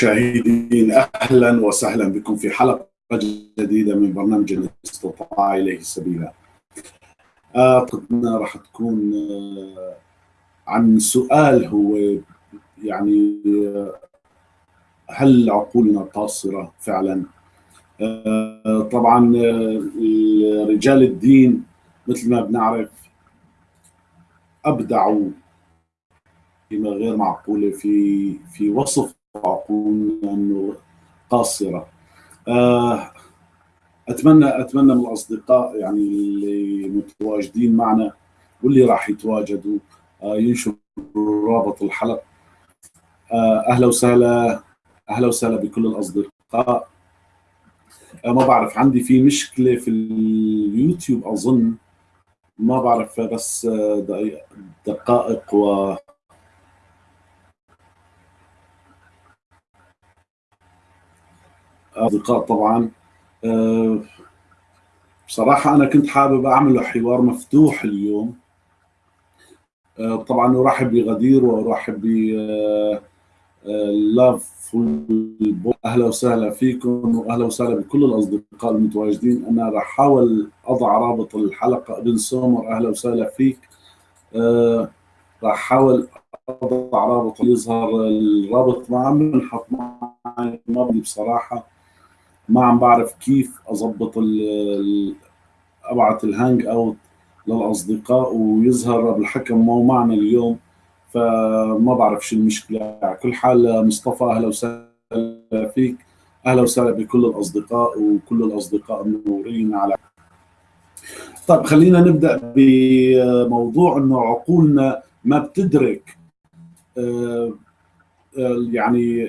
مشاهدين أهلا وسهلا بكم في حلقة جديدة من برنامج استطاع إليه سبيلا. اعتقد راح تكون آه، عن سؤال هو يعني آه، هل عقولنا قاصرة فعلا؟ آه، طبعا رجال الدين مثل ما بنعرف أبدعوا كلمه غير معقوله في في وصف عقولنا انه قاصرة. آه، أتمنى أتمنى من الأصدقاء يعني اللي متواجدين معنا واللي راح يتواجدوا آه، ينشروا رابط الحلقة. آه، أهلا وسهلا أهلا وسهلا بكل الأصدقاء. ما بعرف عندي في مشكلة في اليوتيوب أظن. ما بعرف بس دقائق و أصدقاء طبعا. آه، بصراحة أنا كنت حابب أعمل حوار مفتوح اليوم. آه، طبعا أرحب بغدير وأرحب ب لاف أهلا وسهلا فيكم واهلا وسهلا بكل الأصدقاء المتواجدين. أنا راح أحاول أضع رابط الحلقة. أبن سومر أهلا وسهلا فيك. راح أحاول أضع رابط. يظهر الرابط ما عم بنحط معي ما بدي بصراحة. ما عم بعرف كيف اضبط أبعث ال Hangout للأصدقاء ويظهر بالحكم مو معنا اليوم فما بعرف شو المشكلة. على كل حال مصطفى أهلا وسهلا فيك. أهلا وسهلا بكل الأصدقاء وكل الأصدقاء المنورين على طيب خلينا نبدأ بموضوع إنه عقولنا ما بتدرك آه، آه، يعني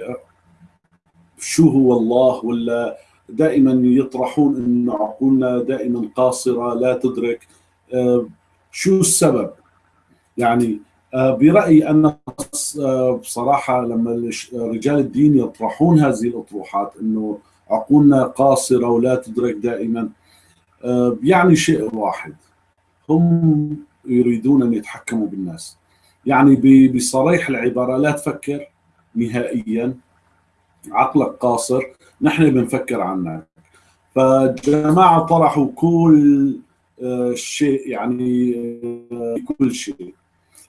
شو هو الله ولا دائما يطرحون إن عقولنا دائما قاصرة لا تدرك. آه، شو السبب؟ يعني آه، برأيي أنا آه، بصراحة لما رجال الدين يطرحون هذه الأطروحات إنه عقولنا قاصرة ولا تدرك دائما يعني شيء واحد. هم يريدون أن يتحكموا بالناس. يعني بصريح العبارة لا تفكر نهائيا. عقلك قاصر نحن بنفكر عنك. فالجماعة طرحوا كل آه، شيء يعني آه، كل شيء.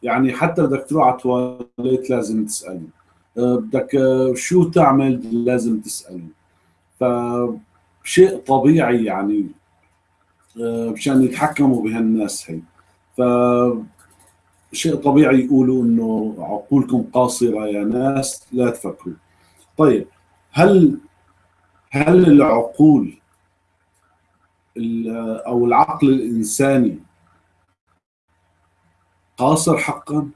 يعني حتى بدك تروح على التواليت لازم تسألني آه، بدك شو تعمل لازم تسألني فشيء طبيعي يعني مشان يتحكموا بهالناس هي. ف شيء طبيعي يقولوا إنه عقولكم قاصرة يا ناس لا تفكروا. طيب هل هل العقول أو العقل الإنساني قاصر حقا؟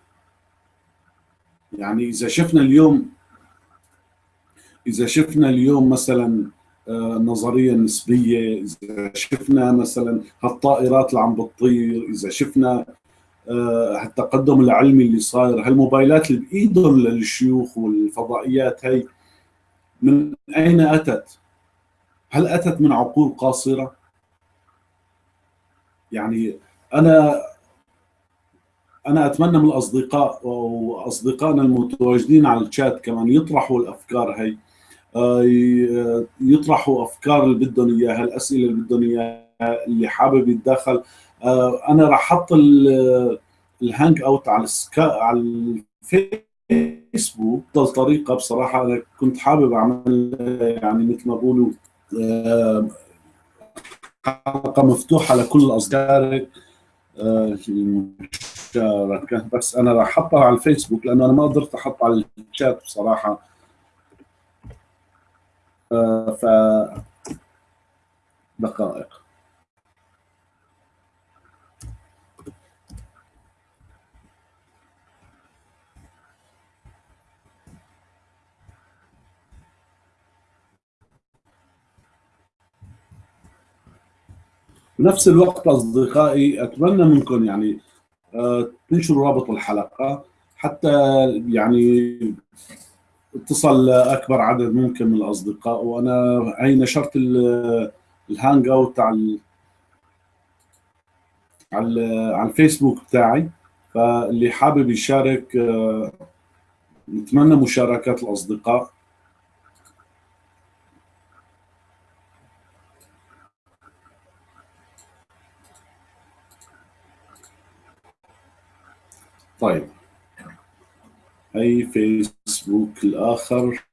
يعني إذا شفنا اليوم إذا شفنا اليوم مثلا آه، نظرية نسبية إذا شفنا مثلا هالطائرات اللي عم بتطير إذا شفنا آه، هالتقدم العلمي اللي صاير هالموبايلات اللي بإيدهم للشيوخ والفضائيات هي من أين أتت؟ هل أتت من عقول قاصرة؟ يعني أنا أنا أتمنى من الأصدقاء وأصدقائنا المتواجدين على الشات كمان يطرحوا الأفكار هي آه، يطرحوا أفكار اللي بدهم اياها الاسئله اللي بدهم اياها اللي حابب يتدخل آه، أنا راح أحط ال Hangout على السكا على الفيسبوك طريقة بصراحة أنا كنت حابب اعمل يعني مثل ما بقولوا آه، حلقة مفتوحة لكل المشاركه آه، بس أنا راح أحطها على الفيسبوك لأنه أنا ما قدرت أحط على الشات بصراحة. آه، ف دقائق. بنفس الوقت أصدقائي أتمنى منكم يعني آه، تنشروا رابط الحلقة حتى يعني اتصل أكبر عدد ممكن من الأصدقاء. وأنا هي نشرت الهانج أوت على على الفيسبوك بتاعي. فاللي حابب يشارك آه، نتمنى مشاركات الأصدقاء. هي فيسبوك الآخر.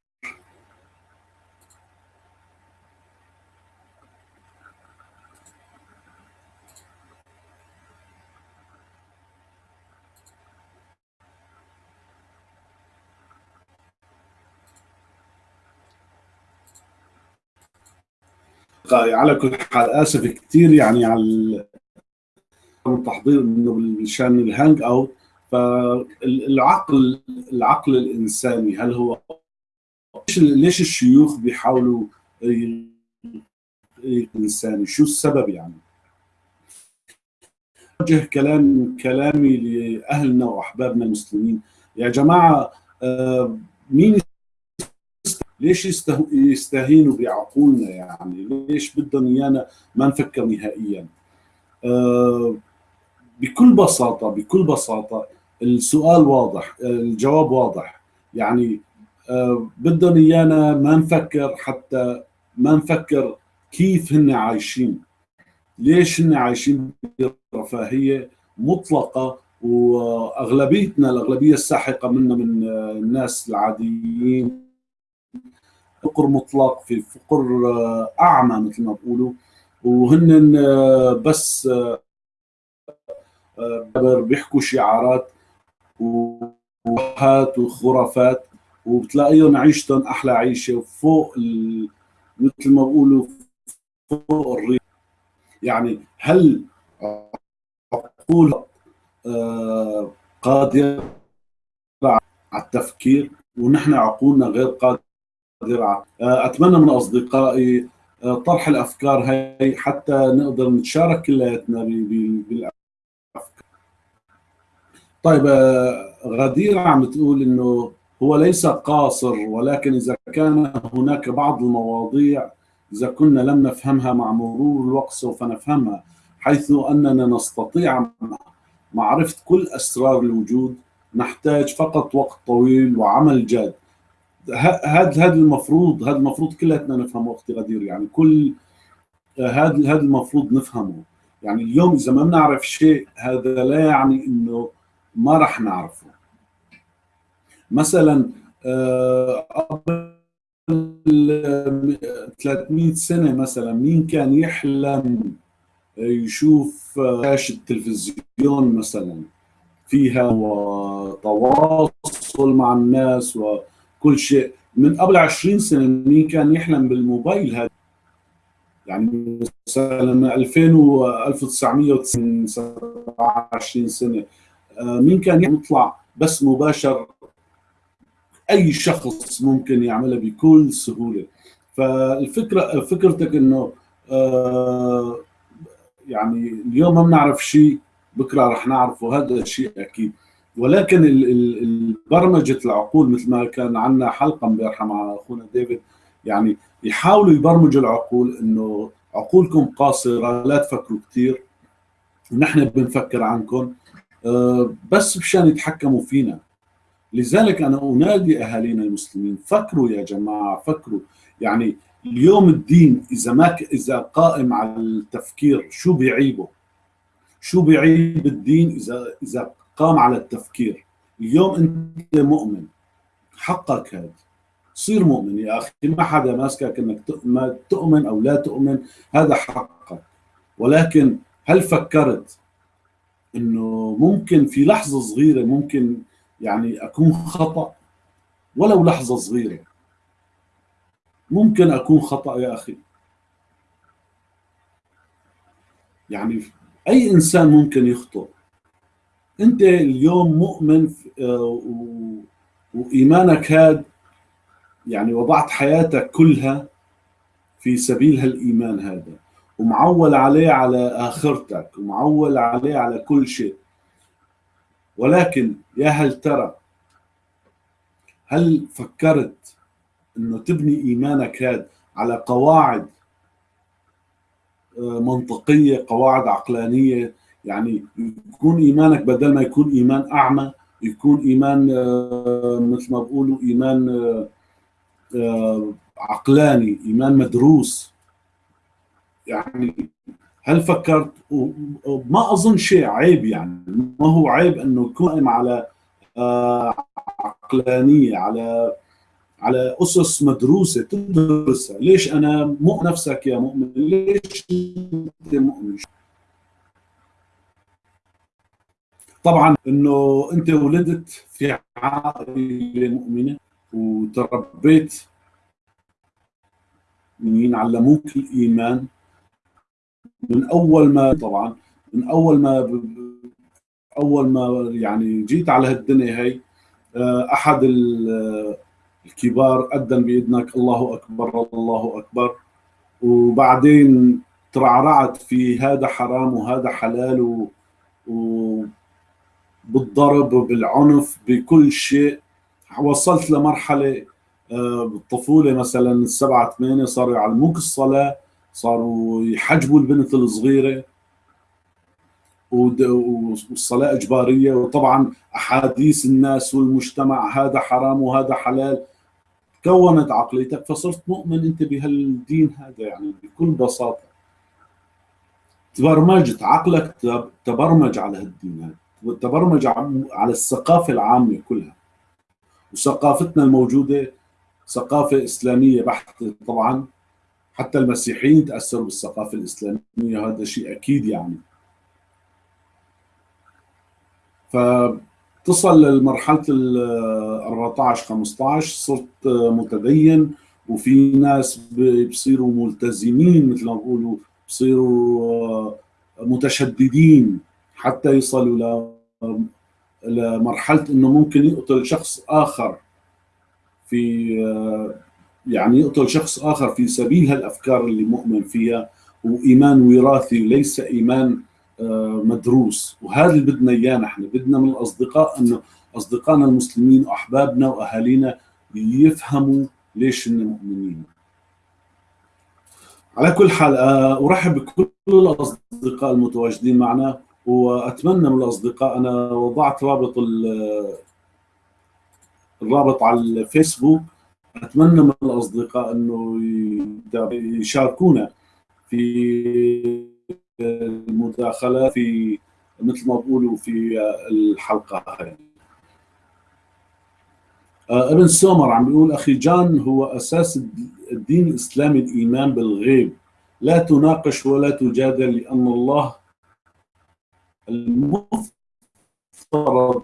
على كل حال آسف كثير يعني على التحضير إنه مشان الهانج أوت. فالعقل العقل الإنساني هل هو ليش الشيوخ بيحاولوا الانساني شو السبب يعني؟ وجه كلام كلامي لأهلنا وأحبابنا المسلمين. يا جماعة آه، مين ليش يستهينوا بعقولنا يعني؟ ليش بدهم إيانا ما نفكر نهائيا؟ أه بكل بساطة بكل بساطة السؤال واضح الجواب واضح. يعني أه بدهم إيانا ما نفكر حتى ما نفكر كيف هن عايشين. ليش هن عايشين برفاهيه مطلقة وأغلبيتنا الأغلبية الساحقة منا من الناس العاديين. فقر مطلق في فقر آه، أعمى مثل ما بقولوا وهن آه، بس آه، بيحكوا شعارات وهات وخرافات وبتلاقيهم عيشتهم أحلى عيشة وفوق ال... مثل ما بقولوا فوق الريح يعني هل عقول قادره على التفكير؟ ونحن عقولنا غير قادرة. آه، أتمنى من أصدقائي آه، طرح الأفكار هاي حتى نقدر نتشارك كلياتنا بالافكار طيب آه، غدير عم تقول إنه هو ليس قاصر ولكن إذا كان هناك بعض المواضيع إذا كنا لم نفهمها مع مرور الوقت سوف نفهمها حيث أننا نستطيع معرفة كل أسرار الوجود نحتاج فقط وقت طويل وعمل جاد. هذا هذا المفروض هذا المفروض كلياتنا نفهمه أختي غدير يعني كل هذا هذا المفروض نفهمه. يعني اليوم إذا ما بنعرف شيء هذا لا يعني إنه ما راح نعرفه. مثلا آه، قبل 300 سنة مثلا مين كان يحلم يشوف شاشة التلفزيون مثلا؟ فيها تواصل مع الناس و كل شيء. من قبل 20 سنة مين كان يحلم بالموبايل هذا؟ يعني مثلا 2000 و 1990 27 سنة. مين كان يطلع بس مباشر؟ أي شخص ممكن يعملها بكل سهولة. فالفكرة فكرتك إنه آه، يعني اليوم ما بنعرف شيء بكرة رح نعرفه هذا شيء أكيد. ولكن برمجه العقول مثل ما كان عندنا حلقة امبارحه مع أخونا ديفيد يعني يحاولوا يبرمجوا العقول إنه عقولكم قاصرة لا تفكروا كثير ونحن بنفكر عنكم. آه، بس مشان يتحكموا فينا. لذلك أنا أنادي أهالينا المسلمين فكروا يا جماعة فكروا. يعني اليوم الدين إذا ما إذا قائم على التفكير شو بيعيبه؟ شو بيعيب الدين إذا إذا قام على التفكير؟ اليوم أنت مؤمن. حقك هذا صير مؤمن يا أخي. ما حدا ماسكك إنك ما تؤمن أو لا تؤمن هذا حقك. ولكن هل فكرت إنه ممكن في لحظة صغيرة ممكن يعني أكون خطأ ولو لحظة صغيرة. ممكن أكون خطأ يا أخي. يعني أي إنسان ممكن يخطئ. أنت اليوم مؤمن آه، وإيمانك هذا يعني وضعت حياتك كلها في سبيل هالإيمان هذا. ومعول عليه على آخرتك ومعول عليه على كل شيء. ولكن يا هل ترى هل فكرت إنه تبني إيمانك هذا على قواعد آه، منطقية قواعد عقلانية؟ يعني يكون إيمانك بدل ما يكون إيمان أعمى يكون إيمان آه، مثل ما بقولوا إيمان آه، عقلاني إيمان مدروس. يعني هل فكرت؟ ما أظن شيء عيب يعني. ما هو عيب إنه يكون على عقلانية على على أسس مدروسة تدرسها. ليش أنا مو نفسك يا مؤمن؟ ليش أنت مؤمن؟ طبعا إنه أنت ولدت في عائلة مؤمنة وتربيت من علموك الإيمان؟ من أول ما طبعا من أول ما أول ما يعني جيت على هالدنيا هي آه، أحد الكبار أذن بإذنك الله أكبر الله أكبر. وبعدين ترعرعت في هذا حرام وهذا حلال و, و بالضرب وبالعنف بكل شيء. وصلت لمرحلة آه، بالطفولة مثلا السبعة ثمانية صاروا يعلموك الصلاة. صاروا يحجبوا البنت الصغيرة والصلاة إجبارية. وطبعا أحاديث الناس والمجتمع هذا حرام وهذا حلال. كونت عقليتك فصرت مؤمن أنت بهالدين هذا يعني بكل بساطة. تبرمجت عقلك تبرمج على هالدين هذا. تبرمج على الثقافة العامة كلها. وثقافتنا الموجودة ثقافة إسلامية بحتة طبعا. حتى المسيحيين تأثروا بالثقافة الإسلامية وهذا شيء أكيد يعني. فتصل لمرحلة ال 14 15 صرت متدين وفي ناس بيصيروا ملتزمين مثل ما بقولوا بصيروا متشددين حتى يصلوا لمرحلة إنه ممكن يقتل شخص آخر في يعني يقتل شخص آخر في سبيل هالأفكار اللي مؤمن فيها وإيمان وراثي ليس إيمان آه، مدروس. وهذا اللي بدنا إياه نحن. بدنا من الأصدقاء إنه أصدقائنا المسلمين وأحبابنا وأهالينا يفهموا ليش هن مؤمنين. على كل حال آه، أرحب بكل الأصدقاء المتواجدين معنا وأتمنى من الأصدقاء أنا وضعت رابط الرابط على الفيسبوك أتمنى من الأصدقاء أنه يشاركونا في المداخلة في مثل ما بقولوا في الحلقة هاي. آه، ابن سومر عم بيقول أخي جان هو أساس الدين الإسلامي الإيمان بالغيب. لا تناقش ولا تجادل لأن الله المفترض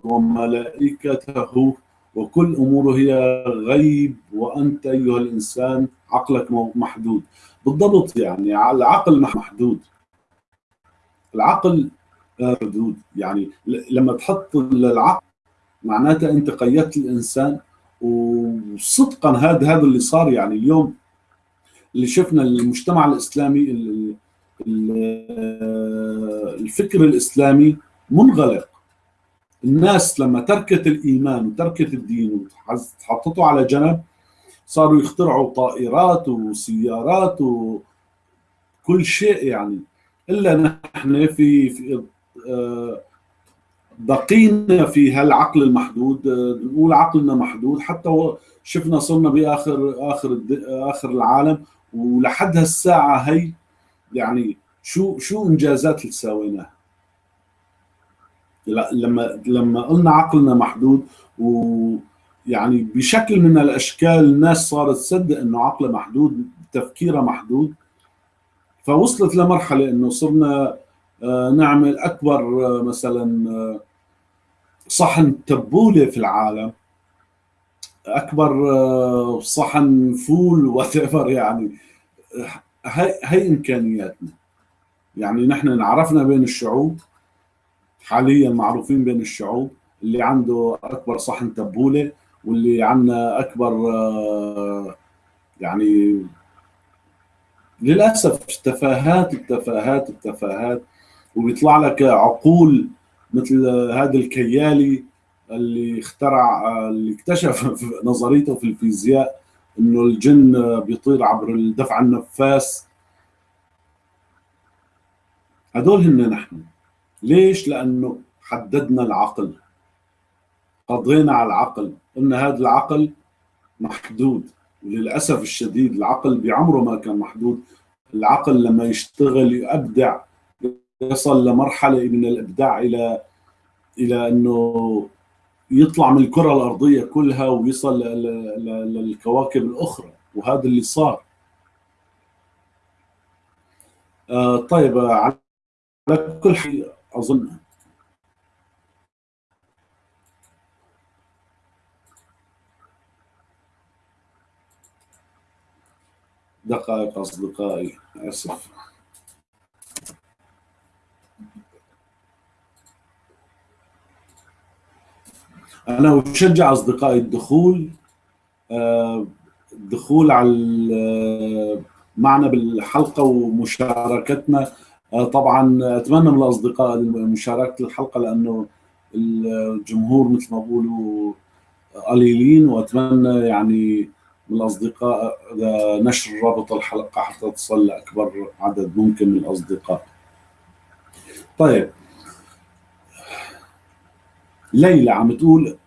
وملائكته وكل اموره هي غيب وأنت أيها الإنسان عقلك محدود. بالضبط يعني العقل محدود. العقل محدود. يعني لما تحط العقل معناتها أنت قيدت الإنسان وصدقا هذا هذا اللي صار يعني اليوم اللي شفنا المجتمع الإسلامي الفكر الإسلامي منغلق. الناس لما تركت الإيمان وتركت الدين وحطته على جنب صاروا يخترعوا طائرات وسيارات وكل شيء يعني. إلا نحن في, في آه، بقينا في هالعقل المحدود نقول عقلنا محدود. حتى شفنا صرنا بآخر آخر آخر العالم ولحد هالساعة هي يعني شو شو إنجازات اللي سويناها؟ لما لما قلنا عقلنا محدود ويعني بشكل من الأشكال الناس صارت تصدق إنه عقلها محدود تفكيرها محدود فوصلت لمرحلة إنه صرنا آه، نعمل أكبر آه، مثلا آه، صحن تبولة في العالم أكبر صحن فول وات يعني هي هي إمكانياتنا. يعني نحن عرفنا بين الشعوب حاليا معروفين بين الشعوب اللي عنده أكبر صحن تبولة واللي عندنا أكبر يعني للأسف تفاهات التفاهات التفاهات وبيطلع لك عقول مثل هذا الكيالي اللي اخترع اللي اكتشف نظريته في الفيزياء إنه الجن بيطير عبر الدفع النفاس. هدول هن نحن. ليش؟ لأنه حددنا العقل. قضينا على العقل. قلنا هذا العقل محدود. وللأسف الشديد العقل بعمره ما كان محدود. العقل لما يشتغل يبدع يصل لمرحلة من الإبداع إلى إلى إنه يطلع من الكرة الأرضية كلها ويصل للكواكب الأخرى. وهذا اللي صار. آه، طيب على كل حال أظن. دقائق أصدقائي آسف. أنا أشجع أصدقائي الدخول آه، الدخول على آه، معنا بالحلقة ومشاركتنا. طبعا أتمنى من الأصدقاء مشاركه الحلقة لأنه الجمهور مثل ما بقولوا قليلين وأتمنى يعني من الأصدقاء نشر رابط الحلقة حتى تصل لأكبر عدد ممكن من الأصدقاء. طيب ليلى عم تقول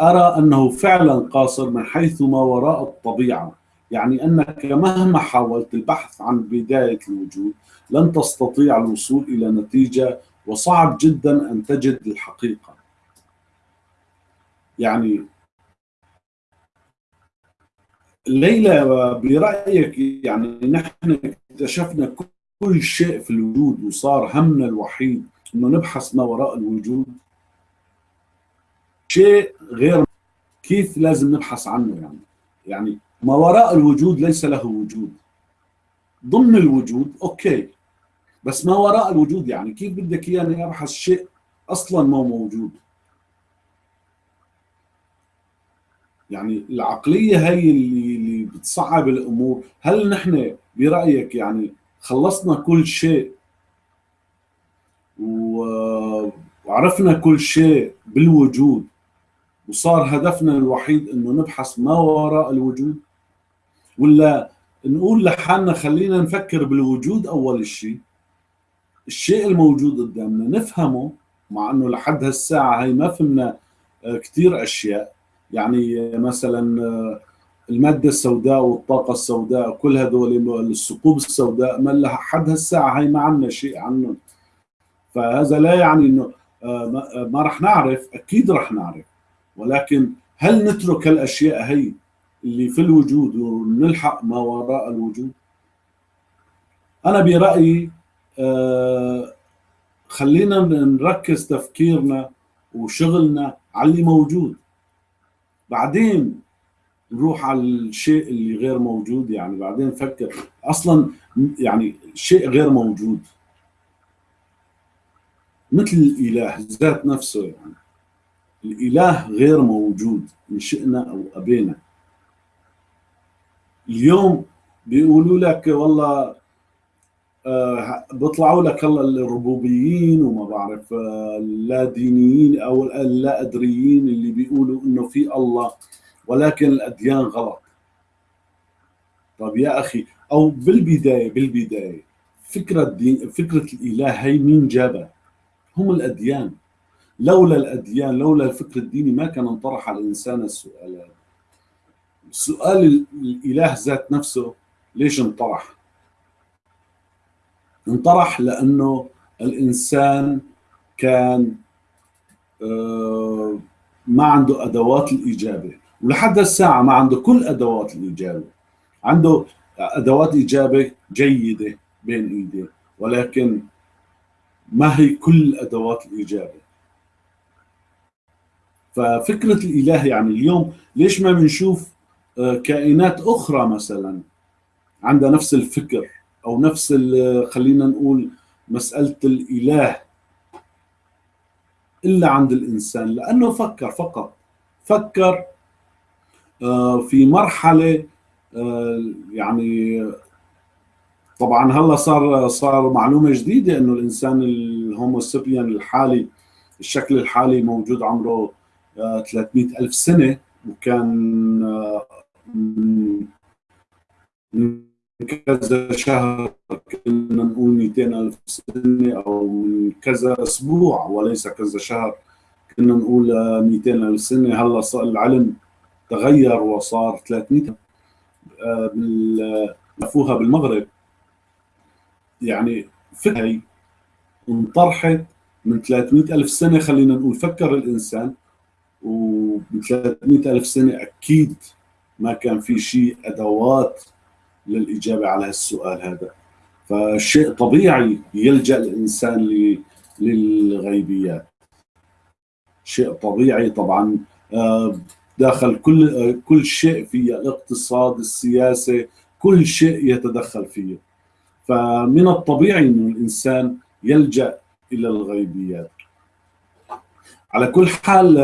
أرى أنه فعلا قاصر من حيث ما وراء الطبيعة يعني أنك مهما حاولت البحث عن بداية الوجود لن تستطيع الوصول إلى نتيجة وصعب جدا أن تجد الحقيقة. يعني ليلى برأيك يعني نحن اكتشفنا كل شيء في الوجود وصار همنا الوحيد إنه نبحث ما وراء الوجود؟ شيء غير كيف لازم نبحث عنه يعني؟ يعني ما وراء الوجود ليس له وجود. ضمن الوجود أوكي. بس ما وراء الوجود يعني كيف بدك اياني ابحث شيء أصلا ما موجود؟ يعني العقلية هي اللي اللي بتصعب الأمور. هل نحن برأيك يعني خلصنا كل شيء وعرفنا كل شيء بالوجود وصار هدفنا الوحيد إنه نبحث ما وراء الوجود؟ ولا نقول لحالنا خلينا نفكر بالوجود أول شيء. الشيء الموجود قدامنا نفهمه مع إنه لحد هالساعة هي ما فهمنا آه، كثير أشياء. يعني مثلا آه، المادة السوداء والطاقة السوداء كل هذول الثقوب السوداء ما لحد هالساعة هي ما عندنا شيء عنهم. فهذا لا يعني إنه آه، ما رح نعرف أكيد رح نعرف. ولكن هل نترك الاشياء هي؟ اللي في الوجود ونلحق ما وراء الوجود. أنا برأيي آه خلينا نركز تفكيرنا وشغلنا على اللي موجود. بعدين نروح على الشيء اللي غير موجود يعني بعدين نفكر أصلا يعني شيء غير موجود. مثل الإله ذات نفسه يعني الإله غير موجود إن شئنا أو أبينا. اليوم بيقولوا لك والله آه بيطلعوا لك الله الربوبيين وما بعرف آه اللا دينيين أو اللا أدريين اللي بيقولوا إنه في الله ولكن الأديان غلط. طب يا أخي أو بالبداية بالبداية فكرة الدين فكرة الإله هي مين جابها؟ هم الأديان. لولا الأديان لولا الفكر الديني ما كان انطرح على الإنسان السؤال هذا. سؤال الإله ذات نفسه ليش انطرح؟ انطرح لأنه الإنسان كان آه، ما عنده أدوات الإجابة. ولحد الساعة ما عنده كل أدوات الإجابة. عنده أدوات اجابه جيدة بين إيديه ولكن ما هي كل أدوات الإجابة. ففكرة الإله يعني اليوم ليش ما بنشوف كائنات أخرى مثلا عندها نفس الفكر أو نفس خلينا نقول مسألة الإله إلا عند الإنسان لأنه فكر فقط. فكر آه، في مرحلة آه، يعني طبعا هلأ صار صار معلومة جديدة إنه الإنسان الهوموسيبيان الحالي الشكل الحالي موجود عمره 300 ألف سنة وكان آه، من كذا شهر كنا نقول 200 ألف سنة أو من كذا أسبوع وليس كذا شهر كنا نقول 200 ألف سنة. هلأ صار العلم تغير وصار 300 لفوها بالمغرب. يعني فكرة انطرحت من 300 ألف سنة خلينا نقول فكر الإنسان وب 300 ألف سنة أكيد ما كان في شيء أدوات للإجابة على هالسؤال هذا. فشيء طبيعي يلجأ الإنسان للغيبيات. شيء طبيعي طبعا آه، داخل كل آه، كل شيء في الاقتصاد السياسة كل شيء يتدخل فيه. فمن الطبيعي إنه الإنسان يلجأ إلى الغيبيات. على كل حال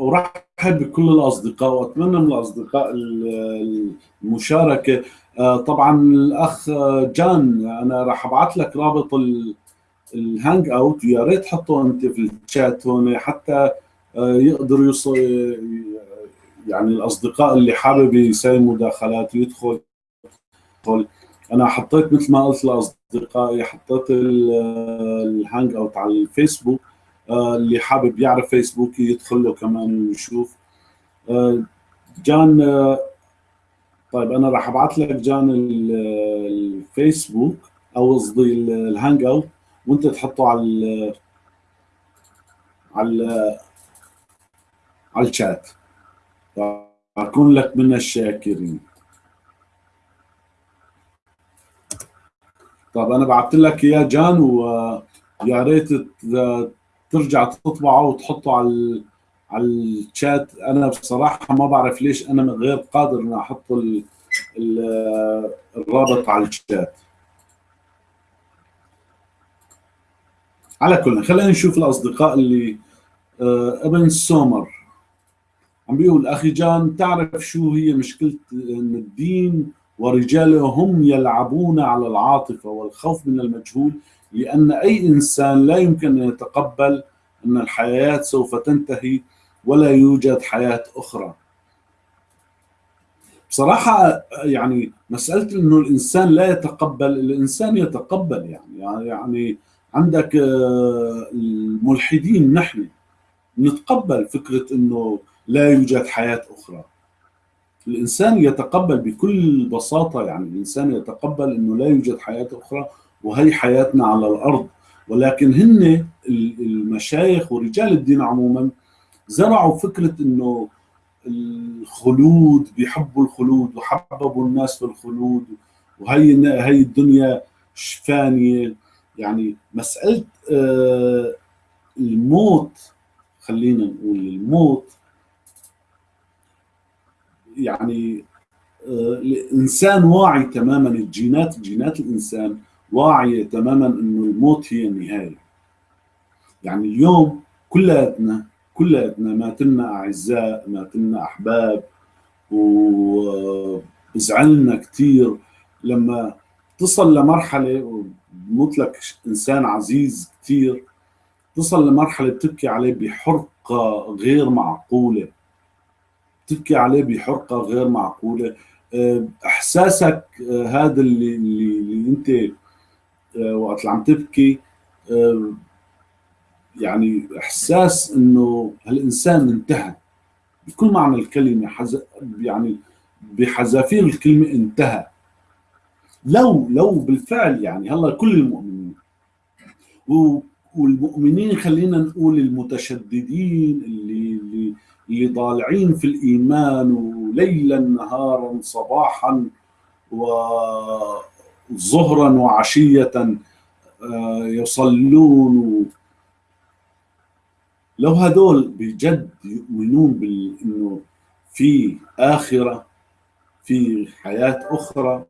ارحب بكل الأصدقاء وأتمنى من الأصدقاء المشاركة. آه، طبعا الأخ جان أنا راح أبعث لك رابط الهانج أوت ويا ريت تحطه أنت في الشات هون حتى آه، يقدروا يوصل يعني الأصدقاء اللي حابب يسوي مداخلات ويدخل أنا حطيت مثل ما قلت لأصدقائي حطيت ال Hangout على الفيسبوك. آه، اللي حابب يعرف فيسبوك يدخل له كمان ويشوف. آه، جان آه، طيب أنا راح أبعث لك جان الفيسبوك أو قصدي ال Hangout وأنت تحطه على على على الشات. أكون لك من الشاكرين. طيب أنا بعثت لك إياه جان ويا ريت ترجع تطبعه وتحطه على على الشات. أنا بصراحة ما بعرف ليش أنا غير قادر إني أحط الرابط على الشات. على كل خلينا نشوف الأصدقاء اللي آه، ابن سومر. عم بيقول أخي جان تعرف شو هي مشكلة إن الدين ورجاله هم يلعبون على العاطفة والخوف من المجهول؟ لأن أي إنسان لا يمكن أن يتقبل أن الحياة سوف تنتهي ولا يوجد حياة أخرى. بصراحة يعني مسألة أنه الإنسان لا يتقبل الإنسان يتقبل يعني يعني عندك آه، الملحدين نحن نتقبل فكرة أنه لا يوجد حياة أخرى. الإنسان يتقبل بكل بساطة يعني الإنسان يتقبل أنه لا يوجد حياة أخرى وهي حياتنا على الأرض؟ ولكن هن المشايخ ورجال الدين عموما زرعوا فكرة إنه الخلود بيحبوا الخلود وحببوا الناس في الخلود وهي هي الدنيا فانية. يعني مسألة آه، الموت خلينا نقول الموت يعني آه، الإنسان واعي تماما الجينات جينات الإنسان واعية تماما إنه الموت هي النهاية. يعني اليوم كلياتنا كلياتنا ماتلنا أعزاء ماتلنا أحباب وزعلنا كثير لما تصل لمرحلة وبموت لك إنسان عزيز كثير تصل لمرحلة بتبكي عليه بحرقة غير معقولة. تبكي عليه بحرقة غير معقولة. أحساسك هذا اللي اللي, اللي أنت آه، وقت اللي عم تبكي آه، يعني إحساس إنه هالإنسان انتهى. بكل معنى الكلمة حز... يعني بحذافير الكلمة انتهى. لو لو بالفعل يعني هلأ كل المؤمنين و... والمؤمنين خلينا نقول المتشددين اللي اللي اللي ضالعين في الإيمان وليلا نهارا صباحا و ظهرا وعشية آه، يصلون. لو هذول بجد يؤمنون بانه في آخرة في حياة أخرى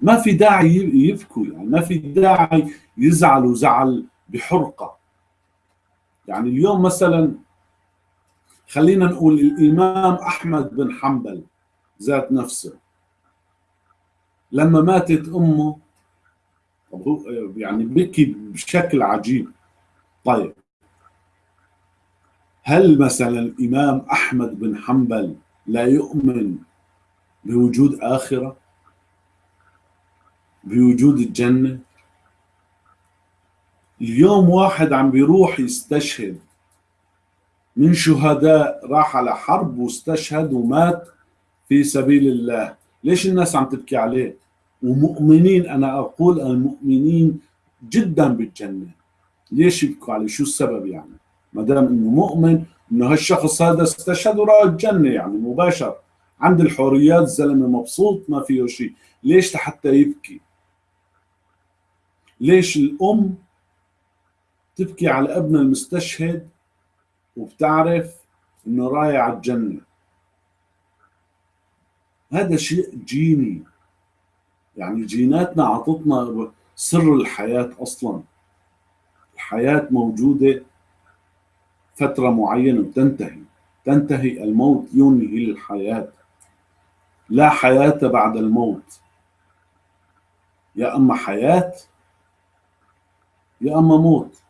ما في داعي يبكوا يعني ما في داعي يزعلوا زعل بحرقة. يعني اليوم مثلا خلينا نقول الإمام أحمد بن حنبل ذات نفسه لما ماتت أمه يعني بكي بشكل عجيب. طيب. هل مثلا الإمام أحمد بن حنبل لا يؤمن بوجود آخرة؟ بوجود الجنة؟ اليوم واحد عم بيروح يستشهد. من شهداء راح على حرب واستشهد ومات في سبيل الله. ليش الناس عم تبكي عليه؟ ومؤمنين أنا أقول المؤمنين جدا بالجنة. ليش يبكوا عليه؟ شو السبب يعني؟ ما دام إنه مؤمن إنه هالشخص هذا استشهد وراى الجنة يعني مباشر. عند الحوريات الزلمة مبسوط ما فيه شيء. ليش لحتى يبكي؟ ليش الأم تبكي على ابنها المستشهد وبتعرف إنه رايح على الجنة؟ هذا شيء جيني. يعني جيناتنا عطتنا سر الحياة أصلا. الحياة موجودة فترة معينة وتنتهي. تنتهي الموت ينهي الحياة لا حياة بعد الموت. يا أما حياة يا أما موت.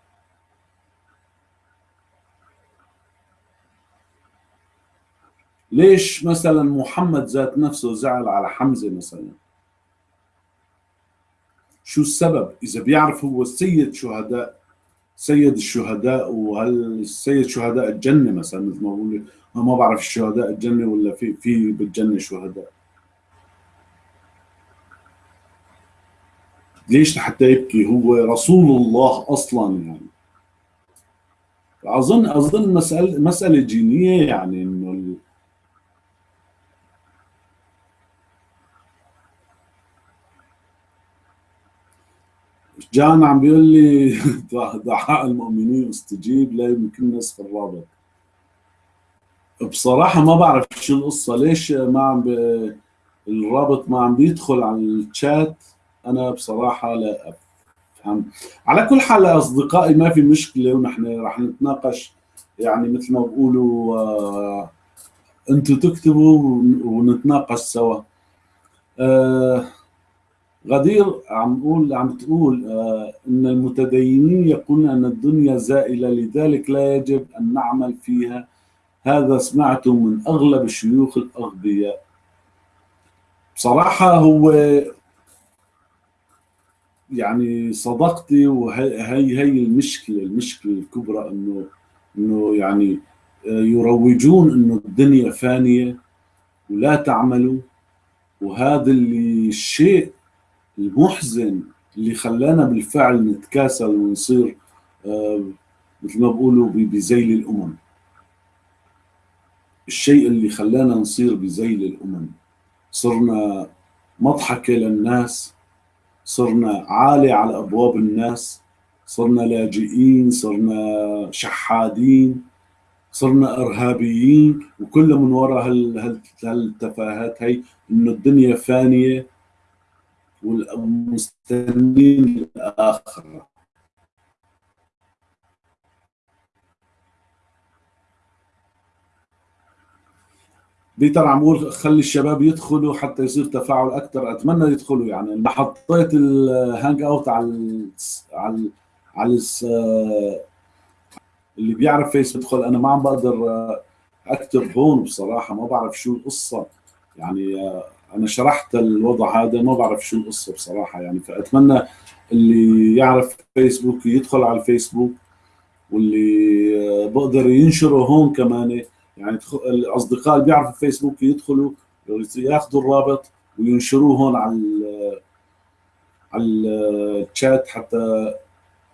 ليش مثلا محمد ذات نفسه زعل على حمزة مثلا؟ شو السبب؟ إذا بيعرف هو سيد شهداء سيد الشهداء وهل سيد شهداء الجنة مثلا مثل ما بقول ما بعرف شهداء الجنة ولا في في بالجنة شهداء. ليش لحتى يبكي؟ هو رسول الله أصلا يعني. اظن أظن مسألة مسألة جينية يعني انه جان عم بيقول لي دعاء المؤمنين استجيب لا يمكن نسخ الرابط. بصراحة ما بعرف شو القصة. ليش ما عم ب... الرابط ما عم بيدخل على الشات؟ أنا بصراحة لا أفهم. على كل حال أصدقائي ما في مشكلة ونحن رح نتناقش. يعني مثل ما بقولوا آه أنتوا تكتبوا ونتناقش سوا. آه غدير عم تقول عم تقول آه إن المتدينين يقولون أن الدنيا زائلة لذلك لا يجب أن نعمل فيها. هذا سمعته من أغلب الشيوخ الأغبياء. بصراحة هو يعني صدقتي وهي هي, هي المشكلة المشكلة الكبرى إنه إنه يعني آه، يروجون إنه الدنيا فانية ولا تعملوا. وهذا اللي الشيء المحزن اللي خلانا بالفعل نتكاسل ونصير آه، مثل ما بقولوا بذيل الأمم. الشيء اللي خلانا نصير بذيل الأمم. صرنا مضحكة للناس صرنا عالي على أبواب الناس صرنا لاجئين صرنا شحادين صرنا إرهابيين وكل من وراء هالتفاهات هي إنه الدنيا فانية والمستنين الآخرة بيتر عم بقول خلي الشباب يدخلوا حتى يصير تفاعل أكثر أتمنى يدخلوا يعني. أنا حطيت ال Hangout على على على ال اللي بيعرف فيس يدخل. أنا ما عم بقدر أكتب هون بصراحة ما بعرف شو القصة. يعني أنا شرحت الوضع هذا ما بعرف شو القصة بصراحة. يعني فأتمنى اللي يعرف فيسبوك يدخل على الفيسبوك واللي بقدر ينشره هون كمان. يعني الأصدقاء اللي بيعرفوا فيسبوك يدخلوا ياخذوا الرابط وينشروه هون على على الشات حتى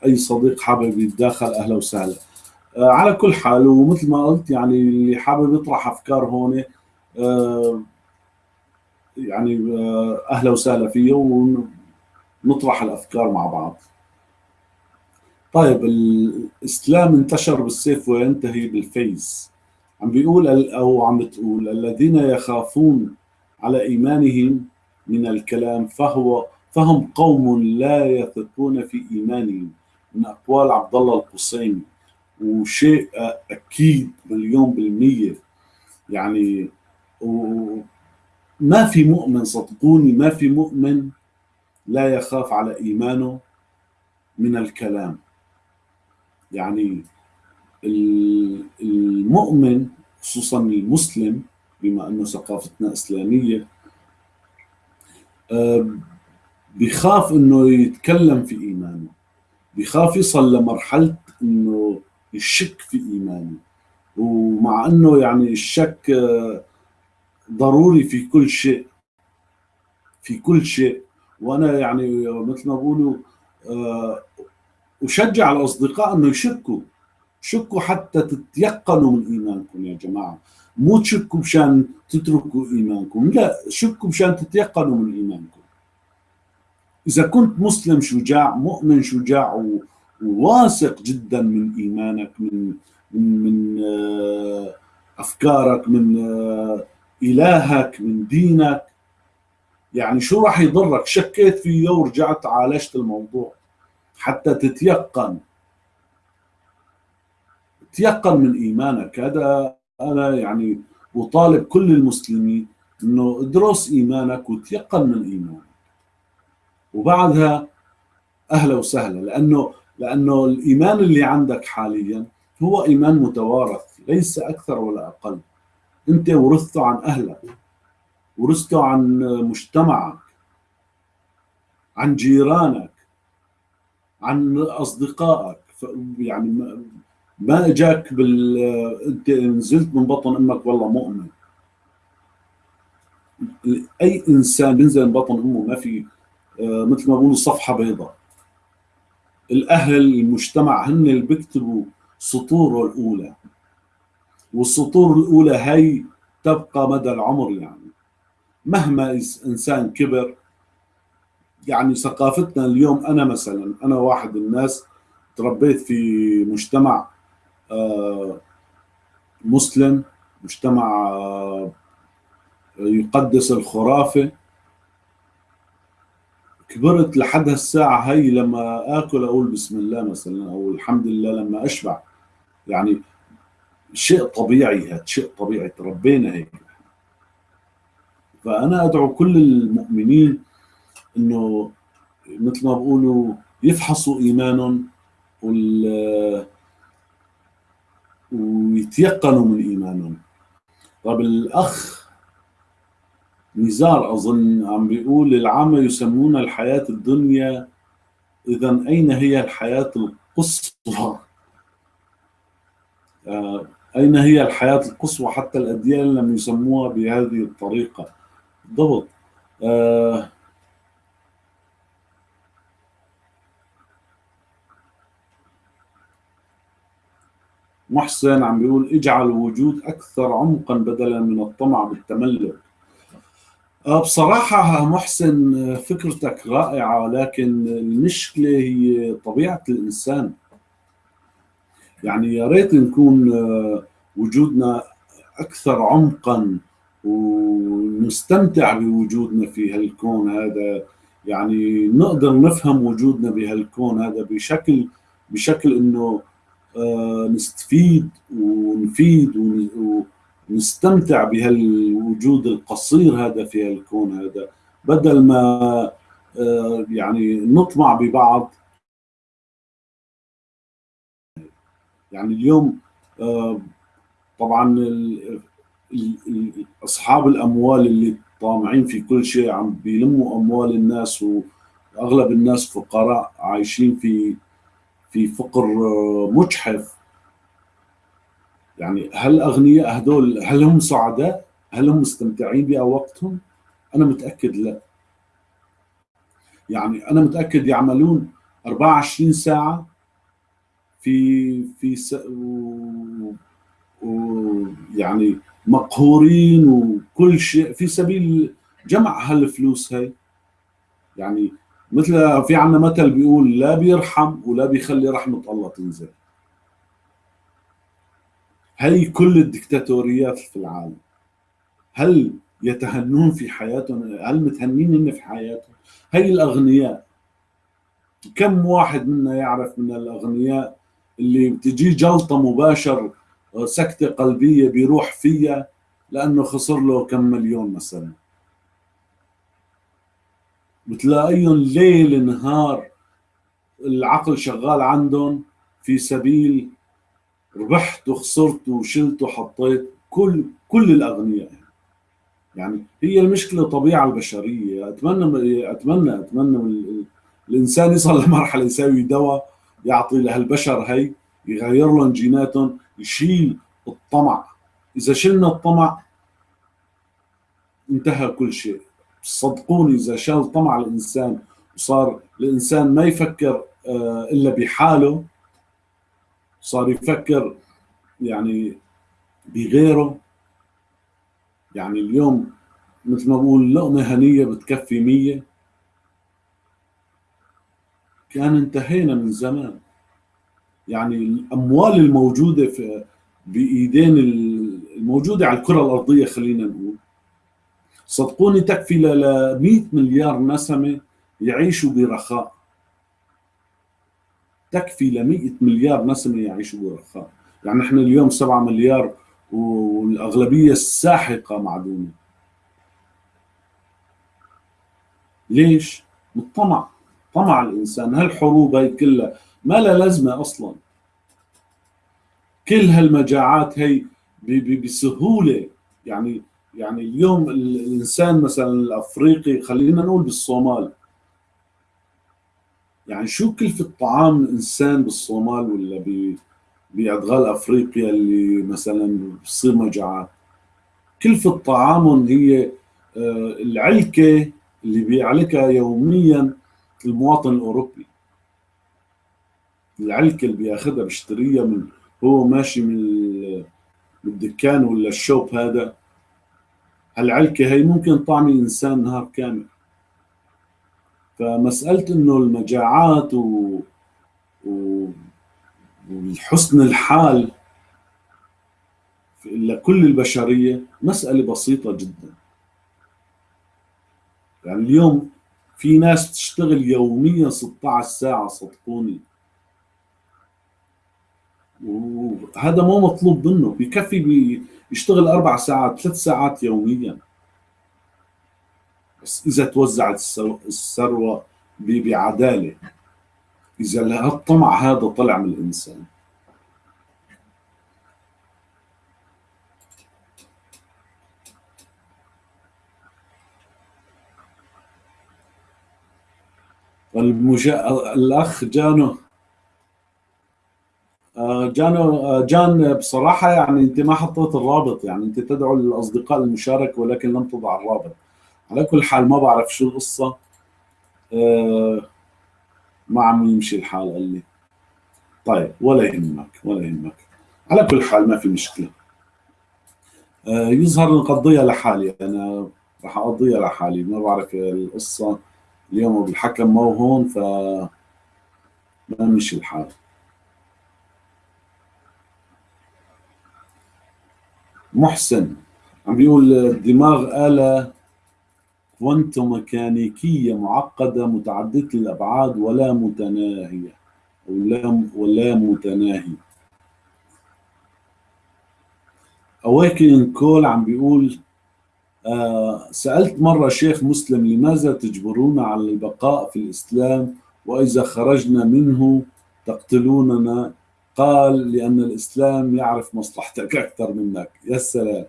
أي صديق حابب يتداخل أهلا وسهلا. آه، على كل حال ومثل ما قلت يعني اللي حابب يطرح أفكار هون آه، يعني آه، أهلا وسهلا فيه ونطرح الأفكار مع بعض. طيب الإسلام انتشر بالسيف وينتهي بالفيس عم بيقول أو عم بتقول الذين يخافون على إيمانهم من الكلام فهو فهم قوم لا يثقون في إيمانهم. من أقوال عبد الله القصيمي وشيء أكيد مليون بالمية. يعني ما في مؤمن صدقوني ما في مؤمن لا يخاف على إيمانه من الكلام. يعني المؤمن خصوصا المسلم بما أنه ثقافتنا إسلامية آه، بخاف إنه يتكلم في إيمانه بخاف يصل لمرحلة إنه يشك في إيمانه. ومع إنه يعني الشك آه، ضروري في كل شيء في كل شيء. وأنا يعني مثل ما بقولوا آه، أشجع الاصدقاء إنه يشكوا شكوا حتى تتيقنوا من إيمانكم يا جماعة. مو تشكوا مشان تتركوا إيمانكم لا شكوا مشان تتيقنوا من إيمانكم. إذا كنت مسلم شجاع مؤمن شجاع وواثق جدا من إيمانك من من, من آه، أفكارك من إلهك من دينك. يعني شو راح يضرك؟ شكيت فيه ورجعت عالجت الموضوع؟ حتى تتيقن. تيقن من إيمانك. هذا أنا يعني أطالب كل المسلمين إنه ادرس إيمانك وتيقن من إيمانك. وبعدها أهلا وسهلا لأنه لأنه الإيمان اللي عندك حاليا هو إيمان متوارث ليس أكثر ولا أقل. انت ورثته عن اهلك ورثته عن مجتمعك عن جيرانك عن اصدقائك. يعني ما اجاك بال انت نزلت من بطن أمك والله مؤمن. اي انسان بينزل من بطن امه ما في آه، مثل ما بقولوا صفحة بيضاء. الاهل المجتمع هن اللي بيكتبوا سطوره الاولى. والسطور الأولى هي تبقى مدى العمر يعني. مهما إنسان كبر يعني ثقافتنا اليوم أنا مثلا أنا واحد الناس تربيت في مجتمع آه، مسلم مجتمع آه، يقدس الخرافة. كبرت لحد هالساعة هي لما آكل أقول بسم الله مثلا أو الحمد لله لما أشبع. يعني شيء طبيعي هذا شيء طبيعي تربينا هيك. فأنا أدعو كل المؤمنين إنه مثل ما بقولوا يفحصوا إيمانهم وال ويتيقنوا من إيمانهم. طب الأخ نزار أظن عم بيقول العامة يسمون الحياة الدنيا إذا أين هي الحياة القصوى؟ آه، أين هي الحياة القصوى حتى الأديان لم يسموها بهذه الطريقة؟ بالضبط آه محسن عم بيقول اجعل الوجود أكثر عمقا بدلا من الطمع بالتملك آه، بصراحة محسن فكرتك رائعة لكن المشكلة هي طبيعة الإنسان. يعني يا ريت نكون آه، وجودنا أكثر عمقا ونستمتع بوجودنا في هالكون هذا. يعني نقدر نفهم وجودنا بهالكون هذا بشكل بشكل إنه آه، نستفيد ونفيد نستمتع بهالوجود القصير هذا في الكون هذا. بدل ما آه، يعني نطمع ببعض يعني اليوم آه، طبعا أصحاب الأموال اللي طامعين في كل شيء عم بيلموا أموال الناس وأغلب الناس فقراء عايشين في في فقر آه، مجحف يعني هل الاغنياء هذول هل هم سعداء؟ هل هم مستمتعين بوقتهم؟ أنا متأكد لا يعني أنا متأكد يعملون 24 ساعة في في س... و... و... يعني مقهورين وكل شيء. في سبيل جمع هالفلوس هاي. يعني مثل في عنا مثل بيقول لا بيرحم ولا بيخلي رحمة الله تنزل. هي كل الدكتاتوريات في العالم. هل يتهنون في حياتهم؟ هل متهنين هن في حياتهم؟ هي الأغنياء. كم واحد منا يعرف من الأغنياء اللي بتجي جلطة مباشر سكتة قلبية بيروح فيها لأنه خسر له كم مليون مثلا. بتلاقيهم ليل نهار العقل شغال عندهم في سبيل ربحت وخسرت وشلت وحطيت كل كل الأغنياء. يعني هي المشكلة طبيعة البشرية. أتمنى أتمنى أتمنى الإنسان يصل لمرحلة يساوي دواء يعطي لهالبشر هي يغير لهم جيناتهم يشيل الطمع. إذا شلنا الطمع انتهى كل شيء. صدقوني إذا شال طمع الإنسان وصار الإنسان ما يفكر آه، إلا بحاله صار يفكر يعني بغيره. يعني اليوم مثل ما بقول لقمة هنية بتكفي مية. كان انتهينا من زمان. يعني الأموال الموجودة في بإيدين الموجودة على الكرة الأرضية خلينا نقول. صدقوني تكفي ل 100 مليار نسمة يعيشوا برخاء. تكفي ل 100 مليار نسمة يعيشوا برخاء. يعني نحن اليوم 7 مليار والأغلبية الساحقة معدومة. ليش؟ بالطمع طمع الإنسان هالحروب هي كلها؟ ما لها لازمة أصلا. كل هالمجاعات هي بسهولة. يعني يعني اليوم الإنسان مثلا الأفريقي خلينا نقول بالصومال. يعني شو كلفة طعام الإنسان بالصومال ولا بأدغال أفريقيا اللي مثلا بصير مجاعات؟ كلفة طعامهم هي آه، العلكة اللي بيعلكها يوميا المواطن الأوروبي. العلكة اللي بياخذها بيشتريها من هو ماشي من الدكان ولا الشوب هذا. هالعلكة هي ممكن طعمي إنسان نهار كامل. فمسألة إنه المجاعات و... و... وحسن الحال لكل البشرية مسألة بسيطة جدا. يعني اليوم في ناس بتشتغل يوميا 16 ساعة صدقوني. وهذا مو مطلوب منه بكفي يشتغل أربع ساعات ثلاث ساعات يوميا. بس إذا توزعت الثروة بعدالة إذا الطمع هذا طلع من الإنسان. المجا... الأخ جانو. آه، جانو آه، جان بصراحة يعني أنت ما حطيت الرابط يعني أنت تدعو الاصدقاء للمشاركه ولكن لم تضع الرابط. على كل حال ما بعرف شو القصة. آه، ما عم يمشي الحال قال لي. طيب ولا يهمك ولا يهمك. على كل حال ما في مشكلة. يظهر نقضيها لحالي أنا راح أقضيها لحالي. ما بعرف القصة. اليوم الحكم مو هون ف ما مشي الحال. محسن عم بيقول الدماغ آلة كوانتو ميكانيكية معقدة متعددة الأبعاد ولا متناهية ولا ولا متناهي أواكن كول عم بيقول سألت مرة شيخ مسلم لماذا تجبرونا على البقاء في الإسلام؟ وإذا خرجنا منه تقتلوننا؟ قال لأن الإسلام يعرف مصلحتك أكثر منك. يا سلام.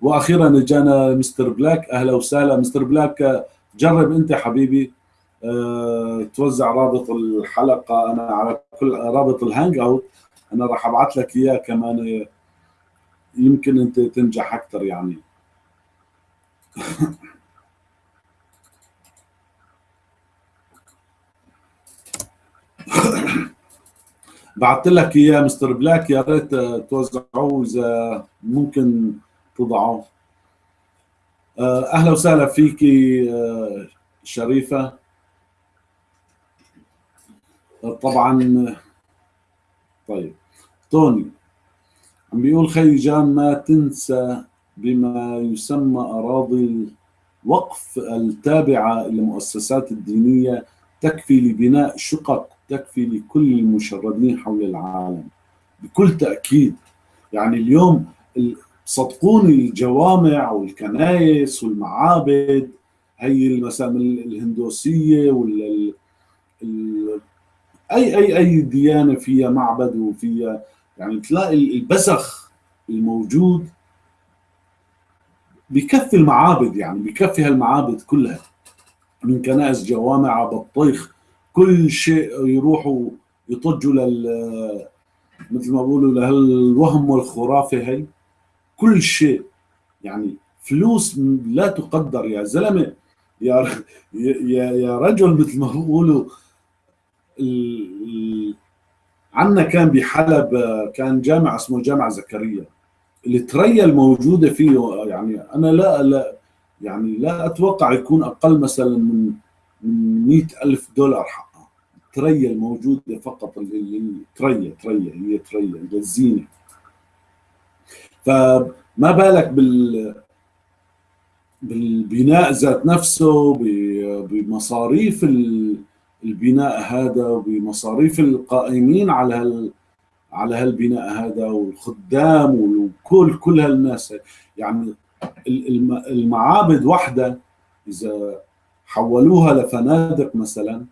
وأخيرا جانا مستر بلاك. أهلا وسهلا. مستر بلاك جرب أنت حبيبي. أه توزع رابط الحلقة. أنا على كل رابط ال Hangout. أنا راح أبعث لك إياه كمان. يمكن أنت تنجح أكثر يعني. بعثت لك إياه مستر بلاك. يا ريت توزعوه إذا ممكن تضعوه. آه، أهلا وسهلا فيكي آه، شريفة. طبعا طيب. توني عم بيقول خي جان ما تنسى بما يسمى أراضي الوقف التابعة للمؤسسات الدينية تكفي لبناء شقق تكفي لكل المشردين حول العالم. بكل تأكيد يعني اليوم صدقوني الجوامع والكنائس والمعابد هي مثلا الهندوسية ولا أي أي أي ديانة فيها معبد وفيها يعني تلاقي البزخ الموجود بكفي المعابد يعني بكفي هالمعابد كلها. من كنائس جوامع بطيخ كل شيء يروحوا يطجوا لل مثل ما بقولوا لهالوهم والخرافة هي. كل شيء يعني فلوس لا تقدر يا زلمة يا يا يا رجل مثل ما بيقولوا عندنا كان بحلب كان جامع اسمه جامع زكريا. التريا الموجودة فيه يعني أنا لا لا يعني لا أتوقع يكون أقل مثلا من من 100 ألف دولار حقها التريا الموجودة فقط التريا تريا هي تريا الزينة. فما بالك بال بالبناء ذات نفسه بمصاريف البناء هذا وبمصاريف القائمين على على هالبناء هذا والخدام وكل كل هالناس. يعني المعابد واحدة إذا حولوها لفنادق مثلا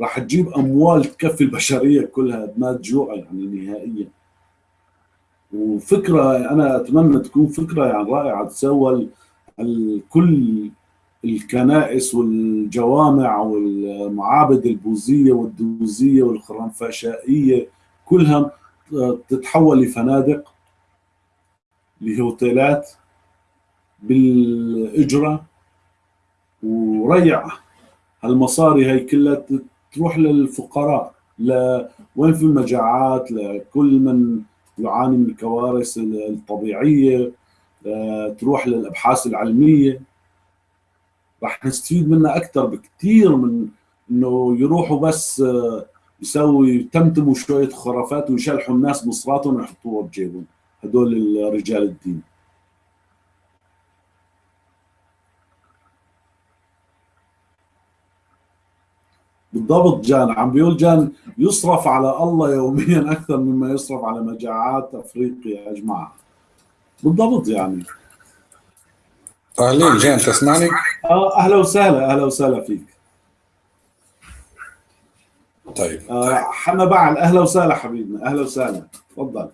راح تجيب أموال تكفي البشرية كلها ما تجوع يعني نهائيا. وفكرة أنا أتمنى تكون فكرة يعني رائعة تسوى كل الكنائس والجوامع والمعابد البوذية والدوزيه والخرنفشائية كلها تتحول لفنادق لهوتيلات بالإجرة وريع هالمصاري هي كلها تروح للفقراء لوين في المجاعات لكل من يعاني من الكوارث الطبيعية آه، تروح للأبحاث العلمية. راح نستفيد منها أكثر بكثير من إنه يروحوا بس آه، يسوي يتمتموا شوية خرافات ويشلحوا الناس مصراتهم ويحطوها بجيبهم هدول رجال الدين. بالضبط جان عم بيقول جان يصرف على الله يوميا أكثر مما يصرف على مجاعات أفريقيا اجمعها بالضبط يعني. اهلين جان تسمعني؟ أه أهلا وسهلا أهلا وسهلا فيك. طيب. آه حنا بعل أهلا وسهلا حبيبنا أهلا وسهلا. تفضل.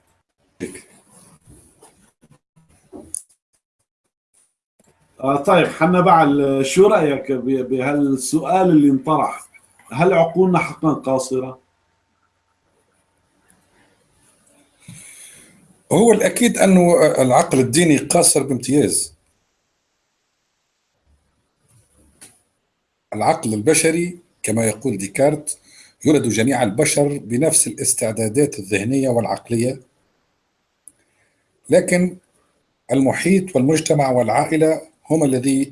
آه طيب حنا بعل شو رأيك بهالسؤال اللي انطرح؟ هل عقولنا حقا قاصرة؟ هو الأكيد أنه العقل الديني قاصر بامتياز. العقل البشري كما يقول ديكارت يولد جميع البشر بنفس الاستعدادات الذهنية والعقلية. لكن المحيط والمجتمع والعائلة هم الذي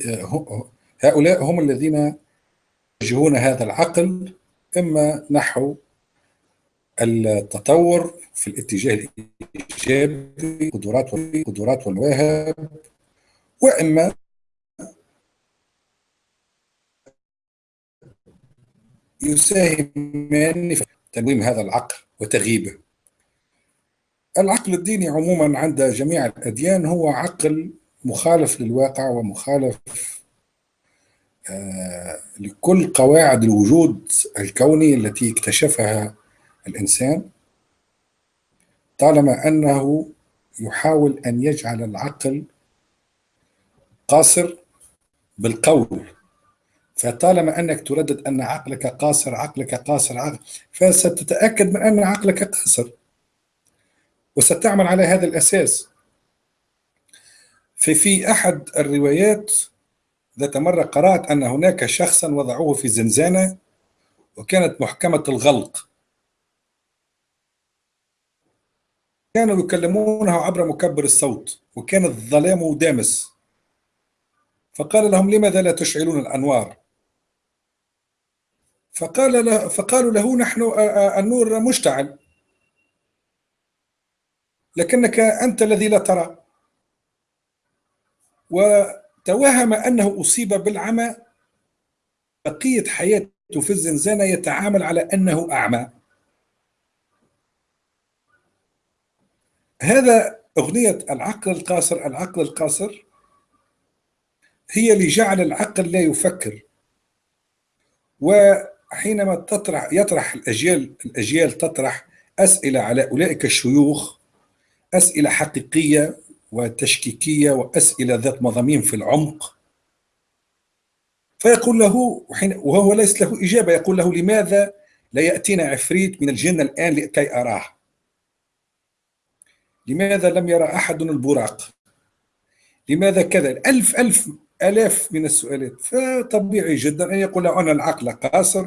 هؤلاء هم الذين يوجهون هذا العقل إما نحو التطور في الاتجاه الإيجابي قدرات والمواهب وإما يساهمان في تنويم هذا العقل وتغييبه. العقل الديني عموما عند جميع الأديان هو عقل مخالف للواقع ومخالف آه، لكل قواعد الوجود الكوني التي اكتشفها الإنسان طالما أنه يحاول أن يجعل العقل قاصر بالقول. فطالما أنك تردد أن عقلك قاصر عقلك قاصر عقل فستتأكد من أن عقلك قاصر. وستعمل على هذا الأساس. ففي أحد الروايات ذات مرة قرأت أن هناك شخصا وضعوه في زنزانة وكانت محكمة الغلق. كانوا يكلمونه عبر مكبر الصوت وكان الظلام دامس. فقال لهم لماذا لا تشعلون الأنوار؟ فقال له فقالوا له نحن النور مشتعل. لكنك أنت الذي لا ترى. وتوهم أنه أصيب بالعمى. بقية حياته في الزنزانة يتعامل على أنه أعمى. هذا أغنية العقل القاصر العقل القاصر هي اللي جعل العقل لا يفكر. وحينما تطرح يطرح الأجيال الأجيال تطرح أسئلة على أولئك الشيوخ أسئلة حقيقية وتشكيكية وأسئلة ذات مضامين في العمق فيقول له وهو ليس له إجابة يقول له لماذا لا يأتينا عفريت من الجن الآن لكي أراه؟ لماذا لم يرى أحد البراق؟ لماذا كذا؟ ألف ألف آلاف من السؤالات. فطبيعي جدا أن يقول أن العقل قاصر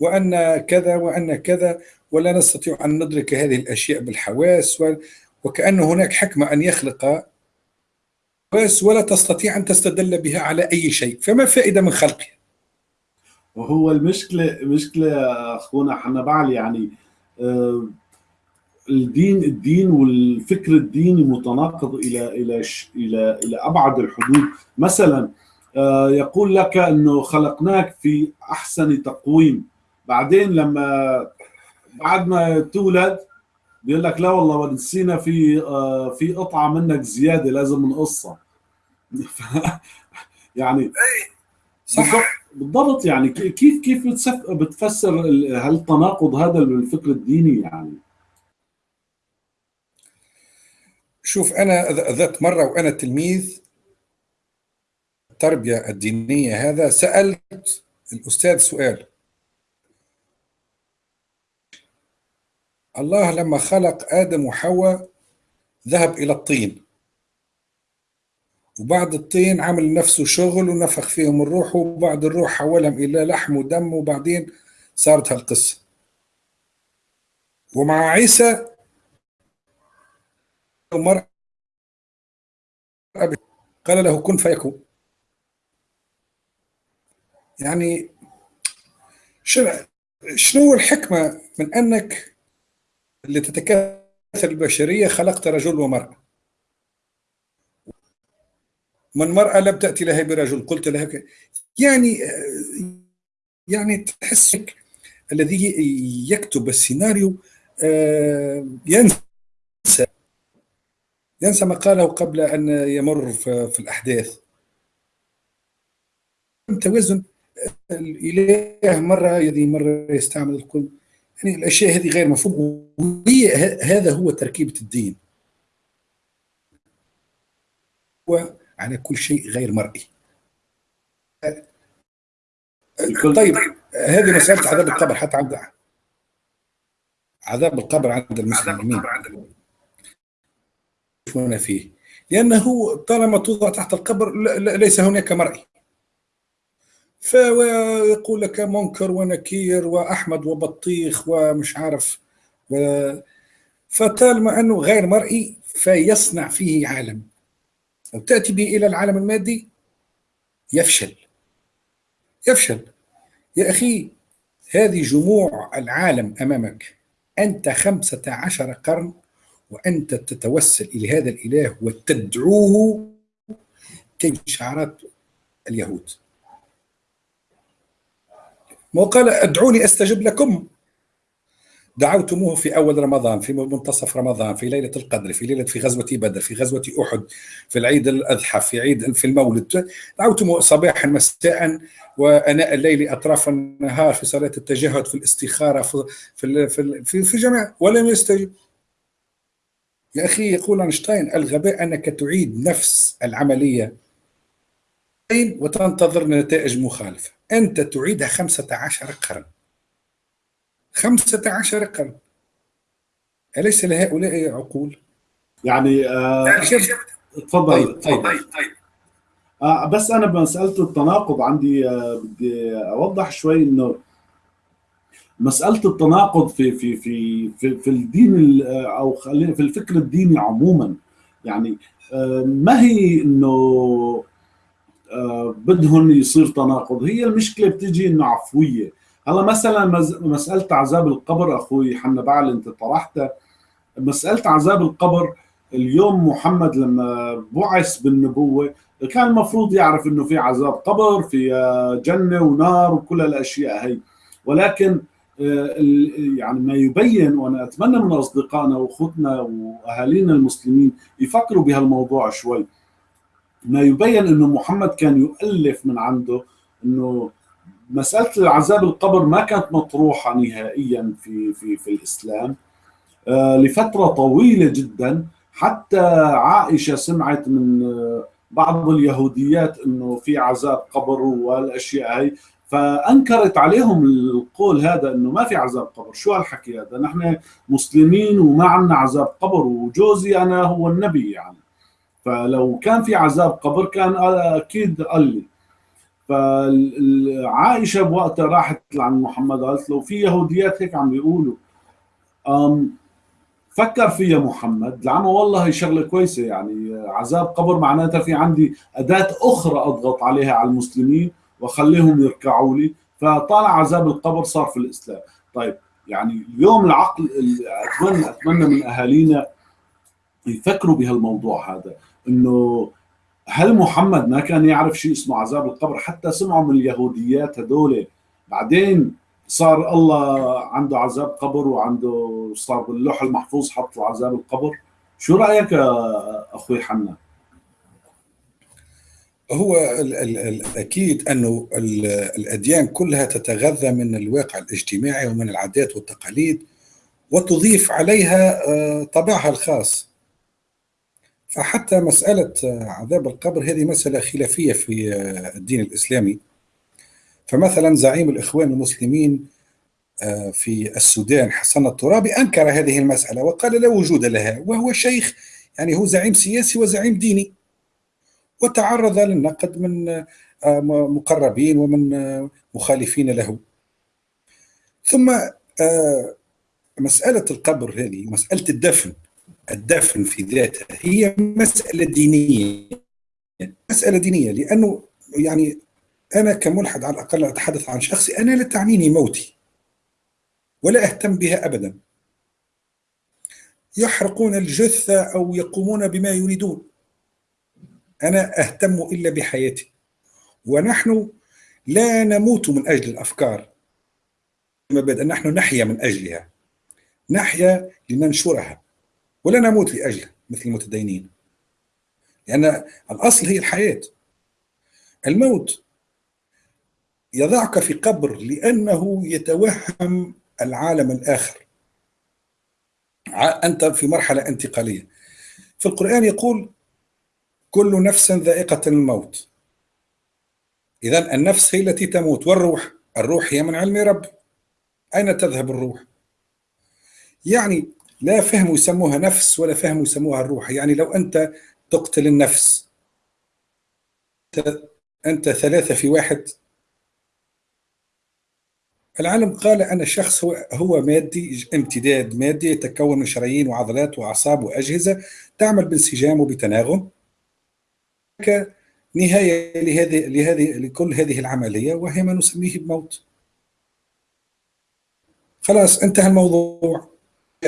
وأن كذا وأن كذا ولا نستطيع أن ندرك هذه الأشياء بالحواس وكأن هناك حكمة أن يخلق حواس ولا تستطيع أن تستدل بها على أي شيء. فما فائدة من خلقها وهو المشكلة مشكلة أخونا حنبعل يعني آه، الدين الدين والفكر الديني متناقض إلى إلى إلى إلى أبعد الحدود. مثلا آه، يقول لك أنه خلقناك في أحسن تقويم. بعدين لما بعد ما تولد بيقول لك لا والله نسينا في آه، في قطعة منك زيادة لازم نقصها. يعني صح. بالضبط يعني كيف كيف بتفسر هالتناقض هذا بالفكر الديني يعني؟ شوف أنا ذات مرة وأنا تلميذ التربية الدينية هذا سألت الأستاذ سؤال. الله لما خلق آدم وحواء ذهب إلى الطين. وبعد الطين عمل نفسه شغل ونفخ فيهم الروح وبعد الروح حولهم إلى لحم ودم وبعدين صارت هالقصة. ومع عيسى مرأة قال له كن فيكون. يعني شنو الحكمة من أنك اللي تتكاثر البشرية خلقت رجل ومرأة؟ من مرأة لم تأتي لها برجل قلت لها ك... يعني يعني تحسك الذي يكتب السيناريو آه، ينسى. ينسى ما قاله قبل أن يمر في الأحداث. توازن الإله مرة يدي مرة يستعمل الكل. يعني الأشياء هذه غير مفهوم وهي هذا هو تركيبة الدين. وعلى كل شيء غير مرئي. طيب هذه مسألة عذاب القبر حتى عند عذاب القبر عند المسلمين. يكون فيه. لأنه طالما توضع تحت القبر ليس هناك مرئي فيقول لك منكر ونكير وأحمد وبطيخ ومش عارف و فطالما أنه غير مرئي فيصنع فيه عالم. لو تأتي به إلى العالم المادي يفشل. يفشل. يا أخي هذه جموع العالم أمامك. أنت خمسة عشر قرن وأنت تتوسل إلى هذا الإله وتدعوه كشعارات اليهود. ما قال أدعوني أستجب لكم. دعوتموه في أول رمضان في منتصف رمضان في ليلة القدر في ليلة في غزوة بدر في غزوة أحد في العيد الأضحى في عيد في المولد. دعوتموه صباحا مساء وأناء الليل أطراف النهار في صلاة التجهد في الاستخارة في في في, في جميع ولم يستجب. يا أخي يقول أينشتاين الغباء أنك تعيد نفس العملية وتنتظر نتائج مخالفة أنت تعيدها خمسة عشر قرن خمسة عشر قرن أليس لهؤلاء عقول؟ يعني آه تفضل طيب طيب, طيب, طيب. آه بس أنا بمسألة التناقض عندي آه بدي أوضح شوي إنه مسألة التناقض في في في في, في الدين أو خلينا في الفكر الديني عموما. يعني آه، ما هي إنه آه، بدهم يصير تناقض؟ هي المشكلة بتجي إنه عفوية. هلا مثلا مسألة عذاب القبر أخوي حنا بعل أنت طرحتها مسألة عذاب القبر اليوم محمد لما بعث بالنبوة كان المفروض يعرف إنه في عذاب قبر في آه، جنة ونار وكل الأشياء هي. ولكن يعني ما يبين وأنا أتمنى من أصدقائنا وأخوتنا وأهالينا المسلمين يفكروا بهالموضوع شوي. ما يبين إنه محمد كان يؤلف من عنده إنه مسألة العذاب القبر ما كانت مطروحة نهائيا في في في الإسلام. آه، لفترة طويلة جدا. حتى عائشة سمعت من آه، بعض اليهوديات إنه في عذاب قبر والأشياء هي فأنكرت عليهم القول هذا إنه ما في عذاب قبر. شو هالحكي هذا؟ نحن مسلمين وما عندنا عذاب قبر وجوزي أنا هو النبي يعني. فلو كان في عذاب قبر كان أكيد قال لي. فعائشه بوقتها راحت لعند محمد قالت له في يهوديات هيك عم بيقولوا. فكر فيها محمد. لأنه والله هي شغلة كويسة يعني. عذاب قبر معناتها في عندي أداة أخرى أضغط عليها على المسلمين. واخليهم يركعوا لي. فطالع عذاب القبر صار في الإسلام. طيب يعني اليوم العقل أتمنى أتمنى من أهالينا يفكروا بهالموضوع هذا. إنه هل محمد ما كان يعرف شيء اسمه عذاب القبر؟ حتى سمعوا من اليهوديات هدول بعدين صار الله عنده عذاب قبر وعنده صار باللوح المحفوظ حط له عذاب القبر. شو رأيك أخوي حنا هو ال ال الاكيد أنه الأديان كلها تتغذى من الواقع الاجتماعي ومن العادات والتقاليد وتضيف عليها آه، طابعها الخاص. فحتى مسألة آه، عذاب القبر هذه مسألة خلافية في آه، الدين الإسلامي. فمثلا زعيم الإخوان المسلمين في السودان حسن الترابي أنكر هذه المسألة وقال لا وجود لها وهو شيخ يعني هو زعيم سياسي وزعيم ديني. وتعرض للنقد من آه، مقربين ومن آه، مخالفين له. ثم مسألة القبر هذه مسألة الدفن الدفن في ذاته هي مسألة دينية مسألة دينية لأنه يعني أنا كملحد على الأقل أتحدث عن شخصي أنا لا تعنيني موتي ولا أهتم بها أبدا. يحرقون الجثة أو يقومون بما يريدون. أنا أهتم إلا بحياتي. ونحن لا نموت من أجل الأفكار. مبادئ نحن نحيا من أجلها. نحيا لننشرها. ولا نموت لأجلها مثل المتدينين. لأن الأصل هي الحياة. الموت يضعك في قبر لأنه يتوهم العالم الآخر. أنت في مرحلة انتقالية. في القرآن يقول كل نفس ذائقة الموت. إذا النفس هي التي تموت والروح الروح هي من علم رب أين تذهب الروح؟ يعني لا فهم يسموها نفس ولا فهم يسموها الروح. يعني لو أنت تقتل النفس أنت ثلاثة في واحد. العالم قال أن الشخص هو هو مادي امتداد مادي يتكون من شرايين وعضلات وأعصاب وأجهزة تعمل بانسجام وبتناغم. نهاية لهذه لهذه لكل هذه العملية وهي ما نسميه بموت. خلاص انتهى الموضوع.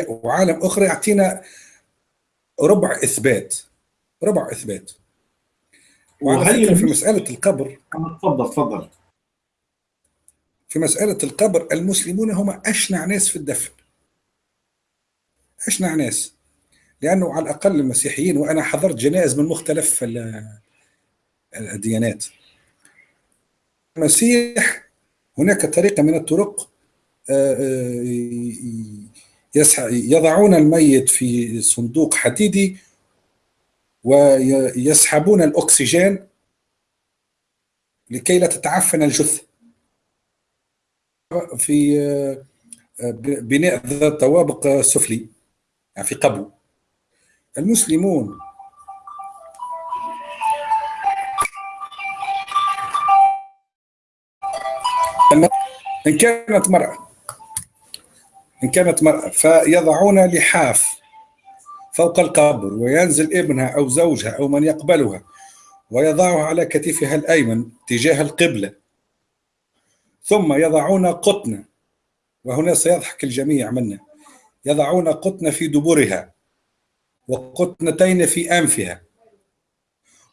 وعالم أخرى يعطينا ربع إثبات. ربع إثبات. وهي في مسألة القبر. تفضل تفضل. في مسألة القبر المسلمون هم أشنع ناس في الدفن. أشنع ناس. لأنه على الأقل المسيحيين وأنا حضرت جنائز من مختلف الديانات. المسيح هناك طريقة من الطرق آه، آه، يضعون الميت في صندوق حديدي ويسحبون الأكسجين لكي لا تتعفن الجثة. في آه، بناء ذات طوابق سفلي يعني في قبو. المسلمون إن كانت مرأة. إن كانت مرأة فيضعون لحاف فوق القبر وينزل ابنها أو زوجها أو من يقبلها ويضعه على كتفها الأيمن تجاه القبلة. ثم يضعون قطن وهنا سيضحك الجميع منا يضعون قطن في دبرها وقطنتين في أنفها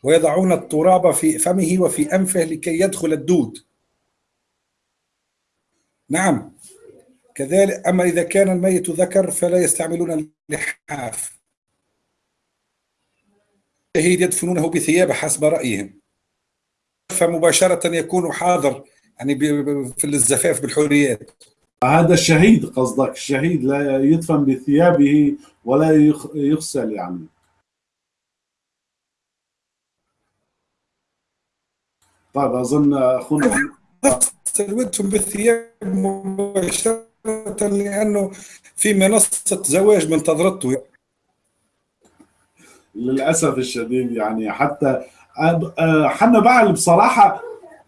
ويضعون التراب في فمه وفي أنفه لكي يدخل الدود. نعم. كذلك أما إذا كان الميت ذكر فلا يستعملون اللحاف الشهيد يدفنونه بثياب حسب رأيهم. فمباشرة يكون حاضر يعني في الزفاف بالحوريات هذا الشهيد قصدك الشهيد لا يدفن بثيابه ولا يغسل يعني. طيب أظن اخونا سلوتهم بالثياب مباشرة لأنه في منصة زواج منتظرته للأسف الشديد يعني حتى حنا بعل بصراحة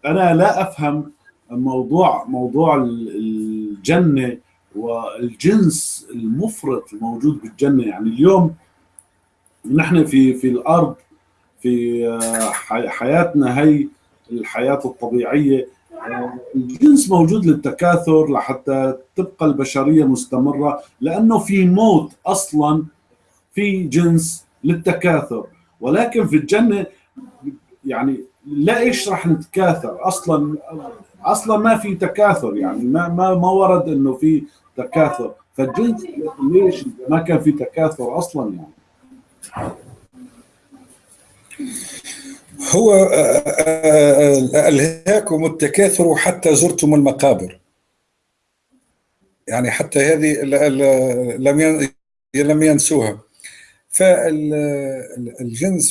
أنا لا أفهم موضوع موضوع الجنه والجنس المفرط الموجود بالجنة. يعني اليوم نحن في في الأرض في حياتنا هي الحياة الطبيعية. الجنس موجود للتكاثر لحتى تبقى البشرية مستمرة لأنه في موت أصلا في جنس للتكاثر. ولكن في الجنة يعني لا إيش راح نتكاثر؟ أصلا أصلا ما في تكاثر يعني ما ما ما ورد إنه في تكاثر. فالجنس ليش ما كان في تكاثر أصلا يعني؟ هو آه، آه، ألهاكم التكاثر حتى زرتم المقابر. يعني حتى هذه لم لم ينسوها. فالجنس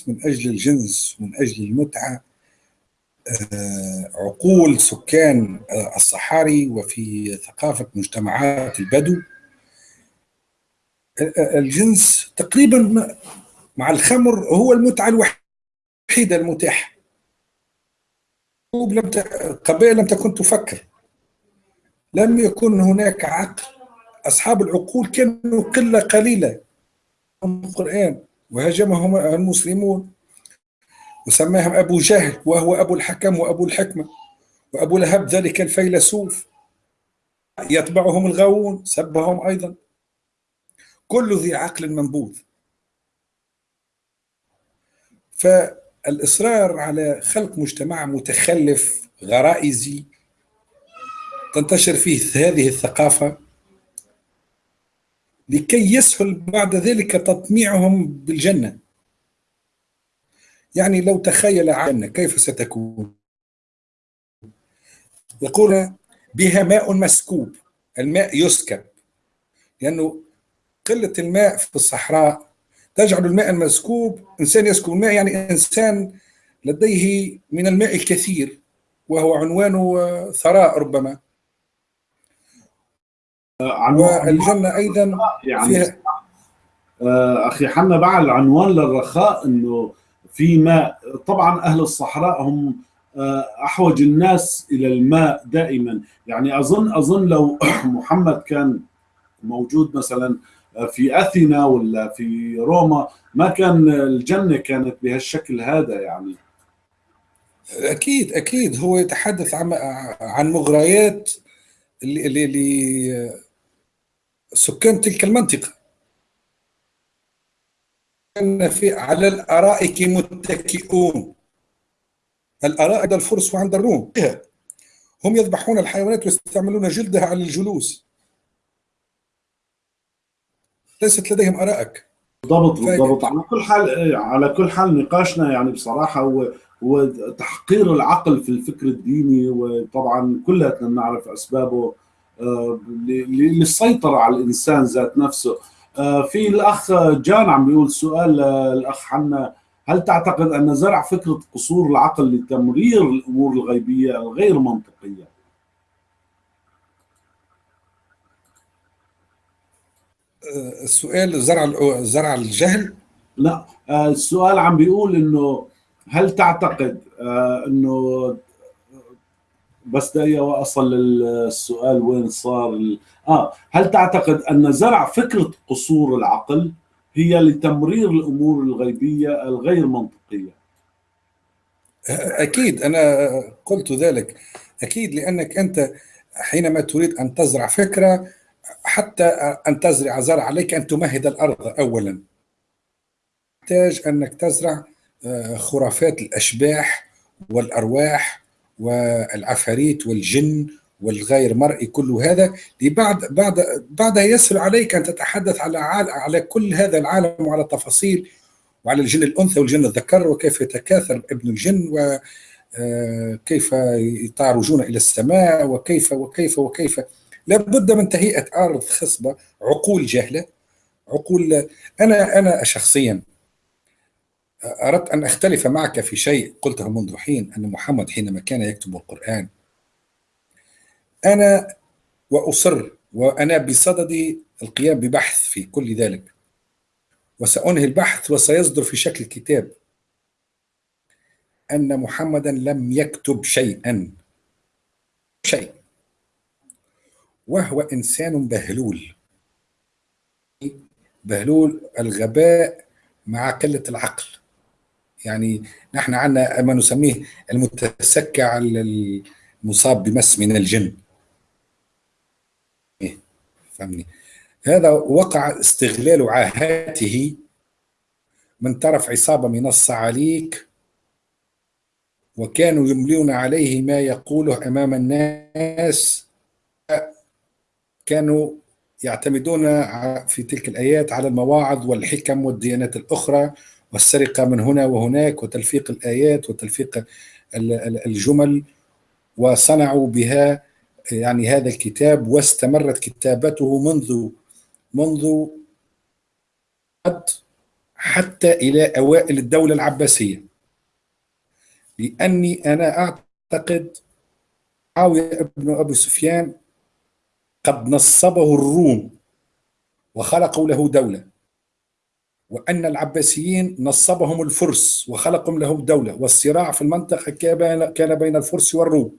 من أجل الجنس من أجل المتعة آه، عقول سكان الصحاري وفي ثقافة مجتمعات البدو الجنس تقريبا مع الخمر هو المتعة الوحيدة. الوحيدة المتاحة. لم ت... قبائل لم تكن تفكر. لم يكن هناك عقل. أصحاب العقول كانوا قلة قليلة. القرآن وهاجمهم المسلمون. وسماهم أبو جهل وهو أبو الحكم وأبو الحكمة. وأبو لهب ذلك الفيلسوف. يتبعهم الغاوون سبهم أيضا. كل ذي عقل منبوذ. ف الإصرار على خلق مجتمع متخلف غرائزي تنتشر فيه هذه الثقافة لكي يسهل بعد ذلك تطميعهم بالجنة. يعني لو تخيل عنا كيف ستكون؟ يقول بها ماء مسكوب الماء يسكب. لأنه قلة الماء في الصحراء تجعل الماء المسكوب إنسان يسكب الماء يعني إنسان لديه من الماء الكثير وهو عنوان ثراء ربما. والجنة أيضا يعني فيها آه، أخي حنا بعد العنوان للرخاء أنه في ماء طبعا أهل الصحراء هم آه، أحوج الناس إلى الماء دائما. يعني أظن أظن لو محمد كان موجود مثلا في أثينا ولا في روما ما كان الجنة كانت بهالشكل هذا يعني. أكيد أكيد. هو يتحدث عن عن مغريات اللي اللي سكان تلك المنطقة. كان في على الأرائك متكئون. الأرائك عند الفرس وعند الروم. هم يذبحون الحيوانات ويستعملون جلدها على الجلوس. ليست لديهم آرائك. بالضبط بالضبط على كل حال على كل حال نقاشنا يعني بصراحة هو هو تحقير العقل في الفكر الديني وطبعا كلنا نعرف أسبابه آه، للسيطرة على الإنسان ذات نفسه. آه، في الأخ جان عم بيقول سؤال الأخ حنا هل تعتقد أن زرع فكرة قصور العقل لتمرير الأمور الغيبية الغير منطقية؟ السؤال زرع زرع الجهل؟ لا آه، السؤال عم بيقول إنه هل تعتقد آه، إنه بس دقيقة وأصل للسؤال وين صار آه هل تعتقد أن زرع فكرة قصور العقل هي لتمرير الأمور الغيبية الغير منطقية؟ أكيد أنا قلت ذلك. أكيد لأنك أنت حينما تريد أن تزرع فكرة حتى أن تزرع زرع عليك أن تمهد الأرض أولا. تحتاج أنك تزرع آه، خرافات الأشباح والأرواح والعفاريت والجن والغير مرئي كل هذا لبعد بعد بعدها يسهل عليك أن تتحدث على على كل هذا العالم وعلى تفاصيل وعلى الجن الأنثى والجن الذكر وكيف يتكاثر ابن الجن وكيف آه، يتعرجون إلى السماء وكيف وكيف وكيف لابد من تهيئة ارض خصبة عقول جهلة عقول أنا أنا شخصيا أردت أن أختلف معك في شيء قلته منذ حين أن محمد حينما كان يكتب القرآن أنا وأصر وأنا بصدد القيام ببحث في كل ذلك وسأنهي البحث وسيصدر في شكل كتاب أن محمدا لم يكتب شيئا شيء. وهو إنسان بهلول. بهلول الغباء مع قلة العقل. يعني نحن عندنا ما نسميه المتسكع المصاب بمس من الجن. فهمني؟ هذا وقع استغلال عاهاته من طرف عصابة من الصعاليك وكانوا يملون عليه ما يقوله أمام الناس كانوا يعتمدون في تلك الآيات على المواعظ والحكم والديانات الأخرى والسرقة من هنا وهناك وتلفيق الآيات وتلفيق الجمل وصنعوا بها يعني هذا الكتاب واستمرت كتابته منذ منذ حتى إلى أوائل الدولة العباسية. لأني أنا أعتقد معاوية بن أبي سفيان قد نصبه الروم وخلقوا له دولة وأن العباسيين نصبهم الفرس وخلقوا له دولة والصراع في المنطقة كان بين الفرس والروم.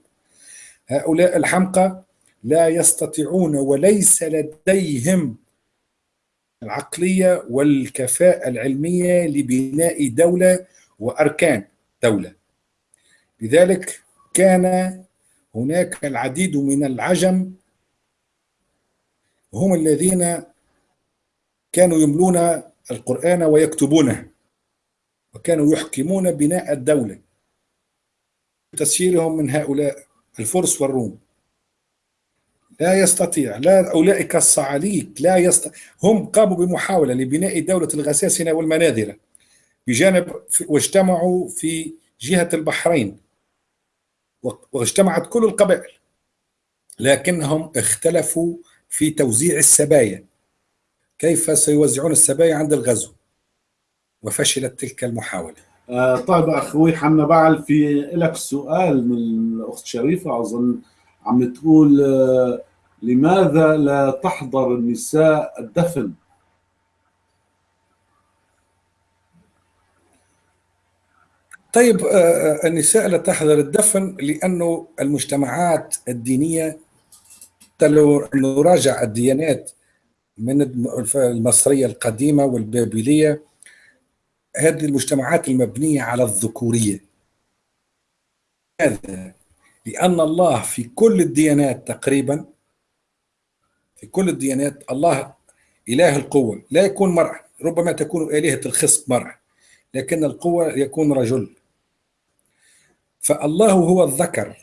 هؤلاء الحمقى لا يستطيعون وليس لديهم العقلية والكفاءة العلمية لبناء دولة وأركان دولة. لذلك كان هناك العديد من العجم هم الذين كانوا يملون القرآن ويكتبونه وكانوا يحكمون بناء الدولة تسييرهم من هؤلاء الفرس والروم. لا يستطيع لا أولئك الصعاليك لا يستطيع هم قاموا بمحاولة لبناء دولة الغساسنة والمناذرة بجانب واجتمعوا في جهة البحرين واجتمعت كل القبائل لكنهم اختلفوا في توزيع السبايا. كيف سيوزعون السبايا عند الغزو؟ وفشلت تلك المحاولة. آه طيب أخوي حنا بعل في لك سؤال من الأخت شريفة. أظن عم تقول آه لماذا لا تحضر النساء الدفن؟ طيب آه، النساء لا تحضر الدفن لأنه المجتمعات الدينية لو نراجع الديانات من المصرية القديمة والبابلية هذه المجتمعات المبنية على الذكورية. هذا لأن الله في كل الديانات تقريبا في كل الديانات الله إله القوة. لا يكون مرأة ربما تكون آلهة الخصب مرأة لكن القوة يكون رجل. فالله هو الذكر.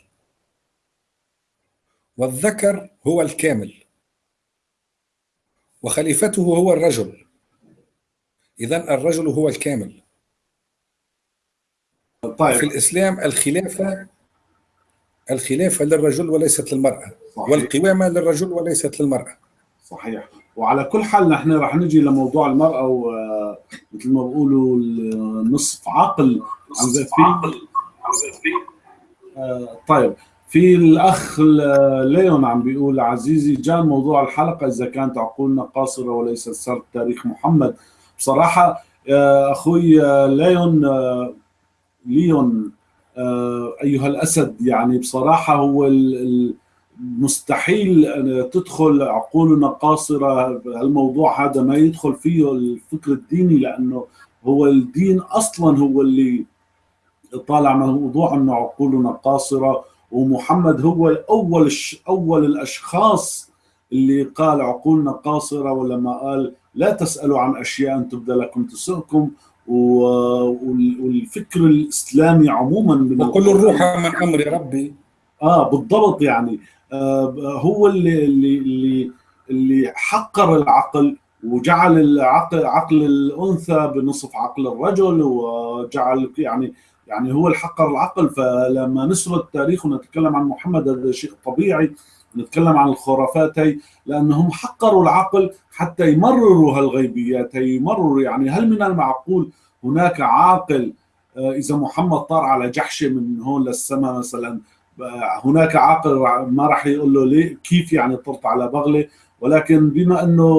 والذكر هو الكامل وخليفته هو الرجل. إذا الرجل هو الكامل. طيب. في الإسلام الخلافة الخلافة للرجل وليست للمرأة صحيح. والقوامة للرجل وليست للمرأة. صحيح. وعلى كل حال نحن راح نجي لموضوع المرأة ومثل ما بقولوا نصف عقل. نصف عقل. آه طيب. في الأخ ليون عم بيقول عزيزي جان موضوع الحلقة إذا كانت عقولنا قاصرة وليس سرد تاريخ محمد. بصراحة آه، أخوي آه، ليون ليون أيها الأسد يعني بصراحة هو مستحيل تدخل عقولنا قاصرة. الموضوع هذا ما يدخل فيه الفكر الديني لأنه هو الدين أصلا هو اللي طالع موضوع إنه عقولنا قاصرة. ومحمد هو اول أول الأشخاص اللي قال عقولنا قاصرة ولما قال لا تسألوا عن أشياء أن تبدى لكم تسؤكم والفكر الإسلامي عموما وكل الروح من أمر ربي. آه بالضبط يعني. آه هو اللي اللي اللي اللي حقر العقل وجعل العقل عقل الأنثى بنصف عقل الرجل وجعل يعني يعني هو الحقر العقل فلما نسرد التاريخ ونتكلم عن محمد هذا شيء طبيعي نتكلم عن الخرافات هي لأنهم حقروا العقل حتى يمرروا هالغيبيات هي يمرروا يعني هل من المعقول هناك عاقل آه، إذا محمد طار على جحشه من هون للسماء مثلا آه، هناك عاقل ما راح يقول له ليه كيف يعني طرت على بغلة؟ ولكن بما إنه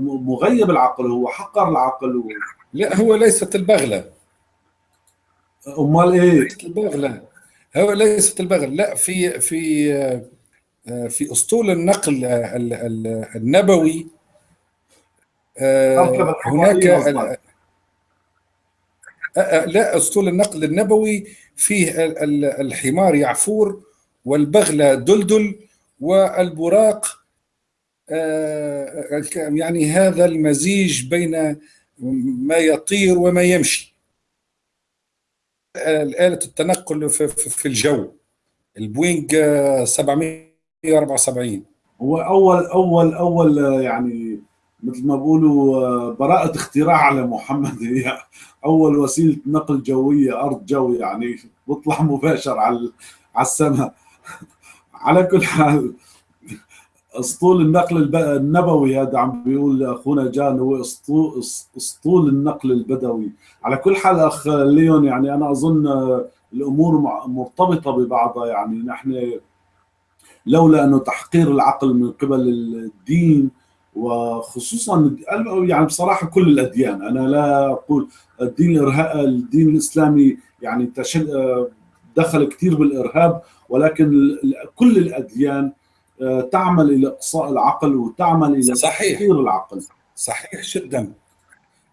مغيب العقل هو حقر العقل و... لا هو ليست البغلة. أمال إيه؟ ليست البغله هو ليست البغل لا في في آه، في أسطول النقل النبوي آه، هناك آه، لا أسطول النقل النبوي فيه الحمار يعفور والبغلة دلدل والبراق يعني هذا المزيج بين ما يطير وما يمشي. آلة التنقل في الجو. البوينج 774 هو أول أول أول يعني مثل ما بقولوا براءة اختراع على محمد هي أول وسيلة نقل جوية أرض جو يعني بطلع مباشر على على السماء. على كل حال أسطول النقل النبوي هذا عم بيقول أخونا جان هو اسطول أسطول النقل البدوي. على كل حال أخ ليون يعني أنا أظن الأمور مرتبطة ببعضها يعني نحن لولا أنه تحقير العقل من قبل الدين وخصوصا يعني بصراحة كل الأديان. أنا لا أقول الدين الدين الإسلامي يعني دخل كثير بالإرهاب ولكن كل الأديان تعمل إلى إقصاء العقل وتعمل إلى صحيح. تطهير العقل. صحيح جدا.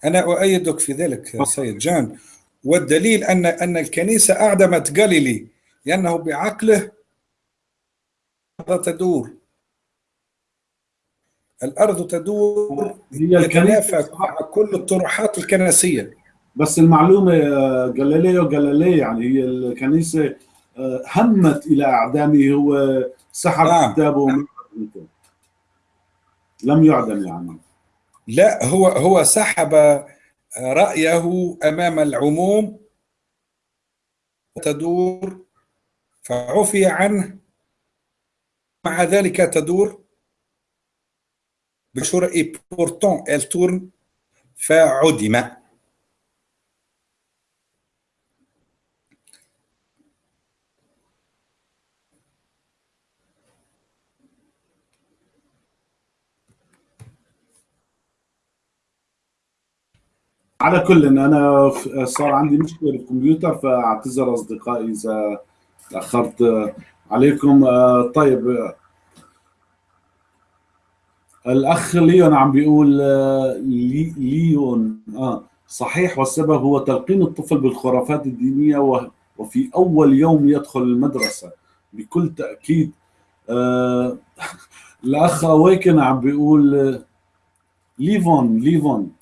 أنا أؤيدك في ذلك سيد جان. والدليل ان أن الكنيسة أعدمت جاليلي لأنه بعقله تدور. الأرض تدور هي الكنيسة مع كل الطروحات الكنسية. بس المعلومة جاليليو جاليلي يعني هي الكنيسة آه، همت إلى أعدامه. هو سحب نعم. كتابه لم يعدم يعني. لا هو هو سحب رأيه أمام العموم تدور فعفي عنه. مع ذلك تدور بشورة اي بورتون tourne فعدم. على كل إن أنا صار عندي مشكلة بالكمبيوتر فاعتذر أصدقائي إذا تأخرت عليكم. طيب. الأخ ليون عم بيقول لي ليون. آه صحيح. والسبب هو تلقين الطفل بالخرافات الدينية وفي أول يوم يدخل المدرسة. بكل تأكيد. آه الأخ أويكن عم بيقول ليفون ليفون.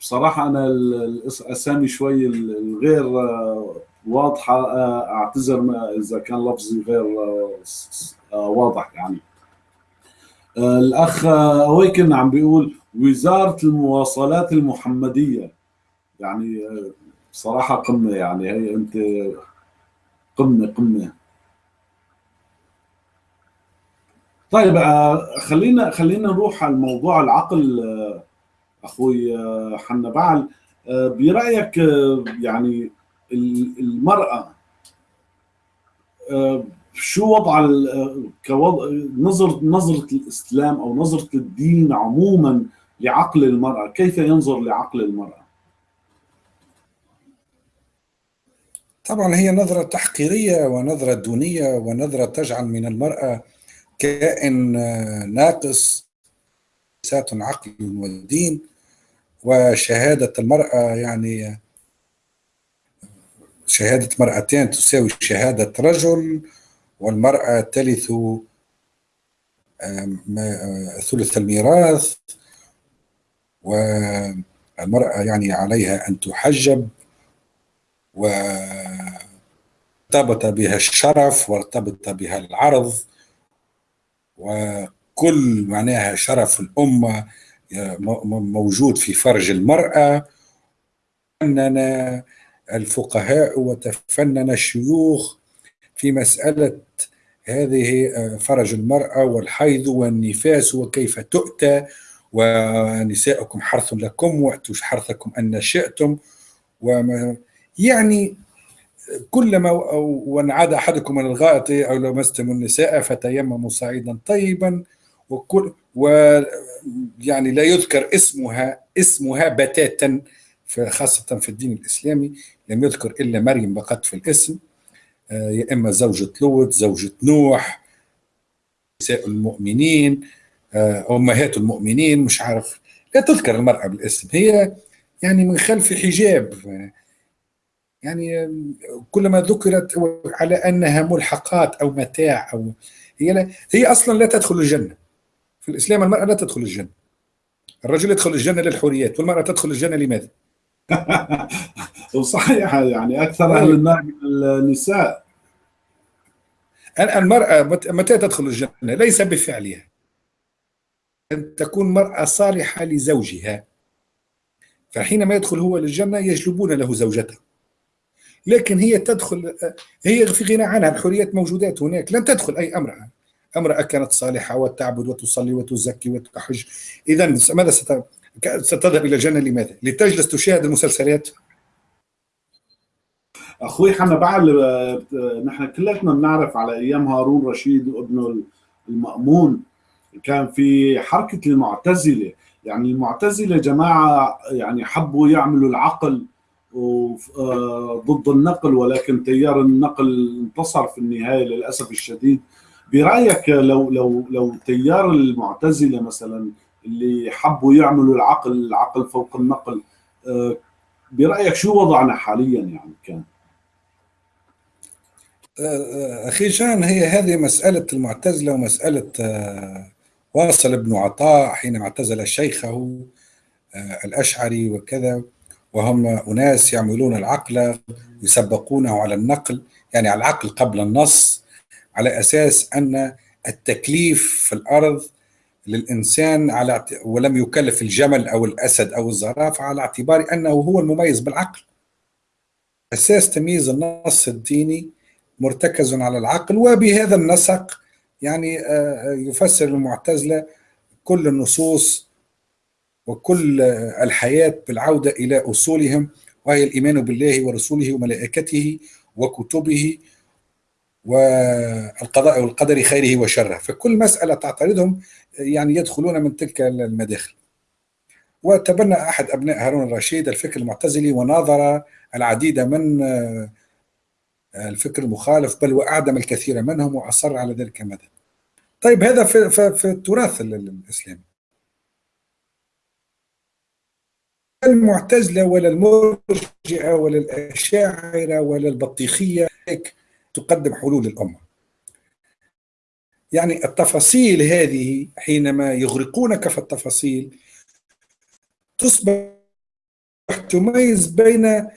بصراحة أنا الأسامي شوي الغير واضحة أعتذر إذا كان لفظي غير واضح يعني. الأخ أويكن عم بيقول وزارة المواصلات المحمدية. يعني بصراحة قمة يعني هي أنت قمة قمة. طيب خلينا خلينا نروح على موضوع العقل أخوي آه، حنا بعل. آه، برأيك آه، يعني المرأة شو وضع كوضع نظرة نظرة الإسلام أو نظرة الدين عموما لعقل المرأة؟ كيف ينظر لعقل المرأة؟ طبعا هي نظرة تحقيرية ونظرة دونية ونظرة تجعل من المرأة كائن ناقص سات عقل والدين وشهادة المرأة يعني شهادة مرأتين تساوي شهادة رجل والمرأة تلث ثلث الميراث. والمرأة يعني عليها أن تحجب. وارتبط بها الشرف وارتبط بها العرض. وكل معناها شرف الأمة موجود في فرج المرأة. فنن الفقهاء وتفنن الشيوخ في مسألة هذه آه، فرج المرأة والحيض والنفاس وكيف تؤتى. ونساؤكم حرث لكم وأتوا حرثكم أن شئتم. وما يعني كلما وان عاد أحدكم من الغائط أو لمستم النساء فتيمموا صعيدا طيبا. وكل ويعني لا يذكر اسمها اسمها بتاتا خاصة في الدين الإسلامي لم يذكر إلا مريم فقط في الاسم. آه، يا إما زوجة لوط زوجة نوح نساء المؤمنين آه، أمهات المؤمنين مش عارف. لا تذكر المرأة بالاسم. هي يعني من خلف حجاب. يعني كلما ذكرت على أنها ملحقات أو متاع أو هي لا هي أصلا لا تدخل الجنة. في الإسلام المرأة لا تدخل الجنة. الرجل يدخل الجنة للحوريات والمرأة تدخل الجنة لماذا؟ صحيح يعني أكثر أهل النار من النساء. المرأة متى تدخل الجنة؟ ليس بفعلها. أن تكون مرأة صالحة لزوجها. فحينما يدخل هو للجنة يجلبون له زوجته. لكن هي تدخل هي في غنى عنها. الحريات موجودات هناك. لن تدخل أي امرأة. امرأة كانت صالحة وتعبد وتصلي وتزكي وتحج. إذا ماذا ستذهب إلى الجنة لماذا؟ لتجلس تشاهد المسلسلات؟ أخوي حنا بعد نحن كلنا بنعرف على أيام هارون رشيد وابنه المأمون. كان في حركة المعتزلة. يعني المعتزلة جماعة يعني حبوا يعملوا العقل آه، ضد النقل ولكن تيار النقل انتصر في النهاية للأسف الشديد. برأيك لو لو لو تيار المعتزلة مثلا اللي حبوا يعملوا العقل العقل فوق النقل آه، برأيك شو وضعنا حاليا يعني كان؟ آه، أخي جان هي هذه مسألة المعتزلة ومسألة واصل ابن عطاء حينما اعتزل شيخه الأشعري وكذا وهم أناس يعملون العقل يسبقونه على النقل يعني على العقل قبل النص. على أساس أن التكليف في الأرض للإنسان على ولم يكلف الجمل أو الأسد أو الزرافة على اعتبار أنه هو المميز بالعقل. أساس تمييز النص الديني مرتكز على العقل وبهذا النسق يعني آه، يفسر المعتزلة كل النصوص وكل الحياة بالعودة إلى أصولهم وهي الإيمان بالله ورسوله وملائكته وكتبه والقضاء والقدر خيره وشره. فكل مسألة تعترضهم يعني يدخلون من تلك المداخل. وتبنى أحد أبناء هارون الرشيد الفكر المعتزلي وناظر العديد من الفكر المخالف بل وأعدم الكثير منهم وأصر على ذلك المدى طيب هذا في, في التراث الإسلامي. المعتزلة ولا المرجئة ولا الأشاعرة ولا البطيخية تقدم حلول الأمة يعني التفاصيل هذه حينما يغرقونك في التفاصيل تصبح تميز بين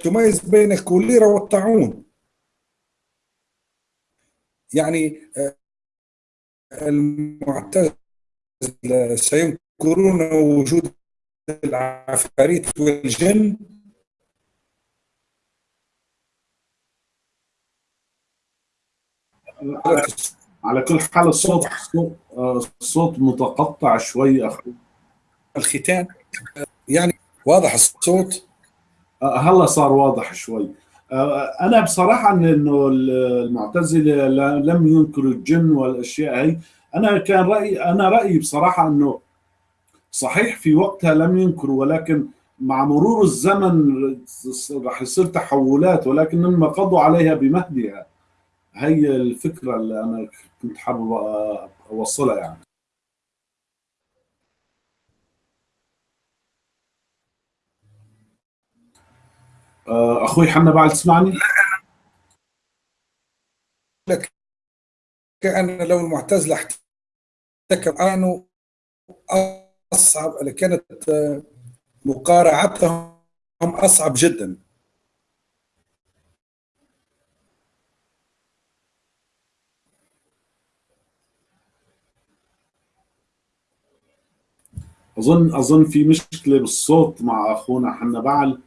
تميز بين الكوليرا والطاعون. يعني آه، المعتزلة سينكرون وجود العفاريت والجن على كل حال الصوت الصوت متقطع شوي أخي. الختان يعني واضح الصوت؟ هلا صار واضح شوي. أنا بصراحة إنه المعتزلة لم ينكروا الجن والأشياء هي. أنا كان رايي أنا رأيي بصراحة إنه صحيح في وقتها لم ينكروا ولكن مع مرور الزمن راح يصير تحولات ولكن لما قضوا عليها بمهدها. هي الفكرة اللي أنا كنت حابب أوصلها يعني آه، أخوي حنا بعد تسمعني؟ لك كأن لو المعتزلة احتكم كانوا أصعب كانت مقارعتهم أصعب جدا اظن أظن في مشكلة بالصوت مع أخونا حنا بعل.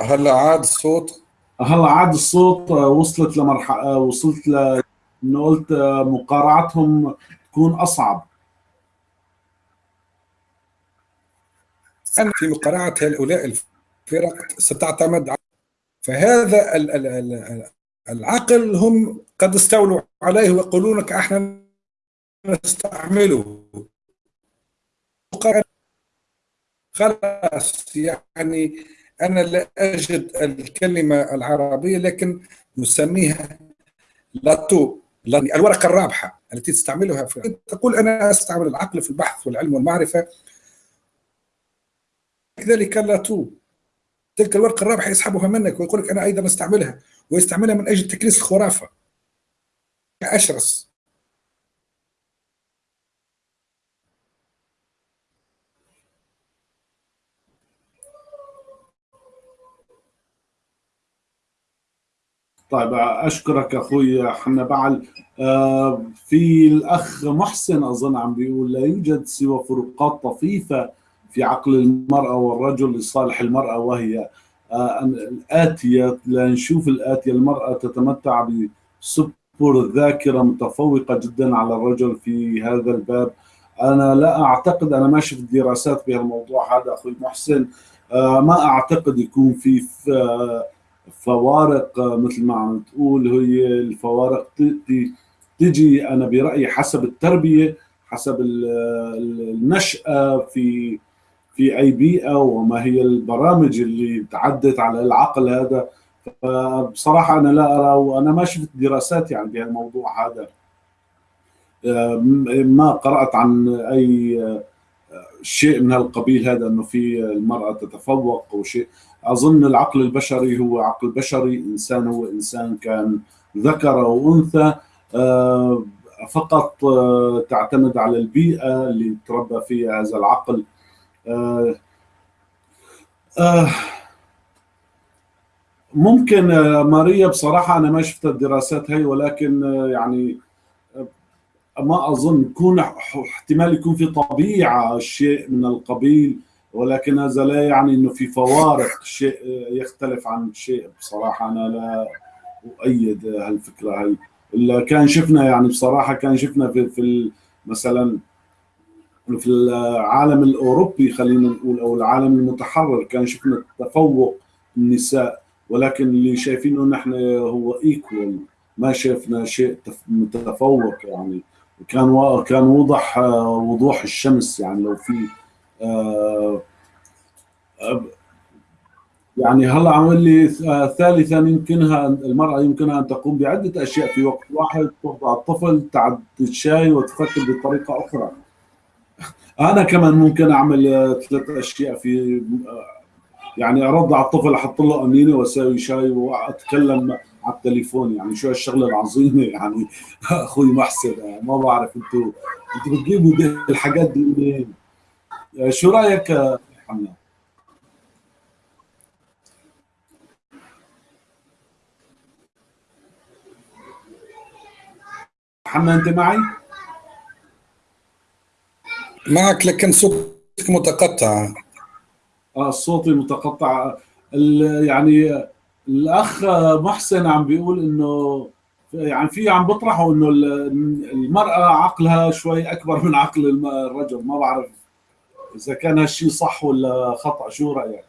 هلا عاد الصوت؟ هلا عاد الصوت؟ وصلت لمرحله وصلت ل إنه قلت مقارعتهم تكون أصعب. أن في مقارعة هؤلاء الفرق ستعتمد على فهذا ال ال ال العقل هم قد استولوا عليه ويقولون لك إحنا نستعمله. خلاص يعني أنا لا أجد الكلمة العربية لكن نسميها لاتو الورقة الرابحة التي تستعملها في تقول أنا أستعمل العقل في البحث والعلم والمعرفة. كذلك لاتو تلك الورقة الرابحة يسحبها منك ويقول لك أنا أيضا أستعملها ويستعملها من أجل تكريس الخرافة. أشرس. طيب أشكرك أخوي حنا بعل. آه، في الأخ محسن أظن عم بيقول لا يوجد سوى فروقات طفيفة في عقل المرأة والرجل لصالح المرأة وهي آه، الآتية لنشوف الآتية المرأة تتمتع بسبر الذاكره متفوقة جدا على الرجل في هذا الباب. أنا لا أعتقد أنا ما شفت دراسات في الموضوع هذا أخوي محسن. آه، ما أعتقد يكون في, في فوارق مثل ما عم تقول هي الفوارق تجي أنا برأيي حسب التربية حسب النشأة في في أي بيئة وما هي البرامج اللي تعدت على العقل هذا. بصراحه أنا لا أرى وأنا ما شفت دراسات يعني بهالموضوع هذا. ما قرأت عن أي شيء من هالقبيل هذا إنه في المرأة تتفوق وشيء أظن العقل البشري هو عقل بشري إنسان هو إنسان كان ذكر وانثى آه، فقط آه، تعتمد على البيئة اللي تربى فيها هذا العقل. آه، ممكن ماريا بصراحة أنا ما شفت الدراسات هي ولكن يعني ما أظن يكون احتمال يكون في طبيعة شيء من القبيل. ولكن هذا لا يعني إنه في فوارق شيء يختلف عن شيء. بصراحة أنا لا أؤيد هالفكرة هي إلا كان شفنا يعني بصراحة كان شفنا في, في مثلا في العالم الأوروبي خلينا نقول أو العالم المتحرر كان شفنا تفوق النساء. ولكن اللي شايفينه نحن هو ايكوال ما شفنا شيء متفوق يعني. كان كان وضح وضوح الشمس يعني. لو في آه، يعني هلا عم لي آه، ثالثا يمكنها المرأة يمكنها أن تقوم بعدة أشياء في وقت واحد ترضع الطفل تعد الشاي وتفكر بطريقة أخرى. أنا كمان ممكن أعمل آه، ثلاث أشياء في يعني ارضع الطفل أحط له أمينة واسوي شاي وأتكلم على التليفون. يعني شو هالشغلة العظيمة؟ يعني أخوي محسن ما بعرف أنتم أنتم بتجيبوا الحاجات دي منين؟ شو رأيك محمد؟ محمد أنت معي؟ معك لكن صوتك متقطع آه صوتي متقطع يعني الأخ محسن عم بيقول إنه يعني في عم بيطرحوا إنه المرأة عقلها شوي أكبر من عقل الرجل ما بعرف إذا كان هالشيء صح ولا خطأ شو رأيك؟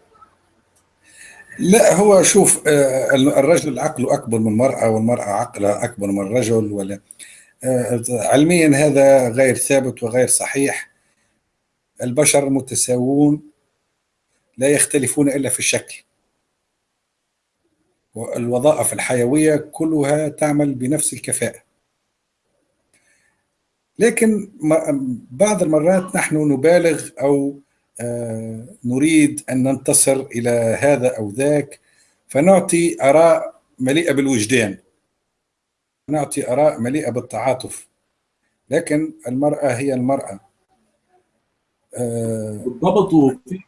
لا هو شوف آه، الرجل عقله أكبر من المرأة والمرأة عقلها أكبر من الرجل ولا آه، علميا هذا غير ثابت وغير صحيح. البشر متساوون لا يختلفون إلا في الشكل. والوظائف الحيوية كلها تعمل بنفس الكفاءة. لكن بعض المرات نحن نبالغ أو آه، نريد أن ننتصر إلى هذا أو ذاك فنعطي آراء مليئة بالوجدان. نعطي آراء مليئة بالتعاطف. لكن المرأة هي المرأة. آه، بالضبط وفي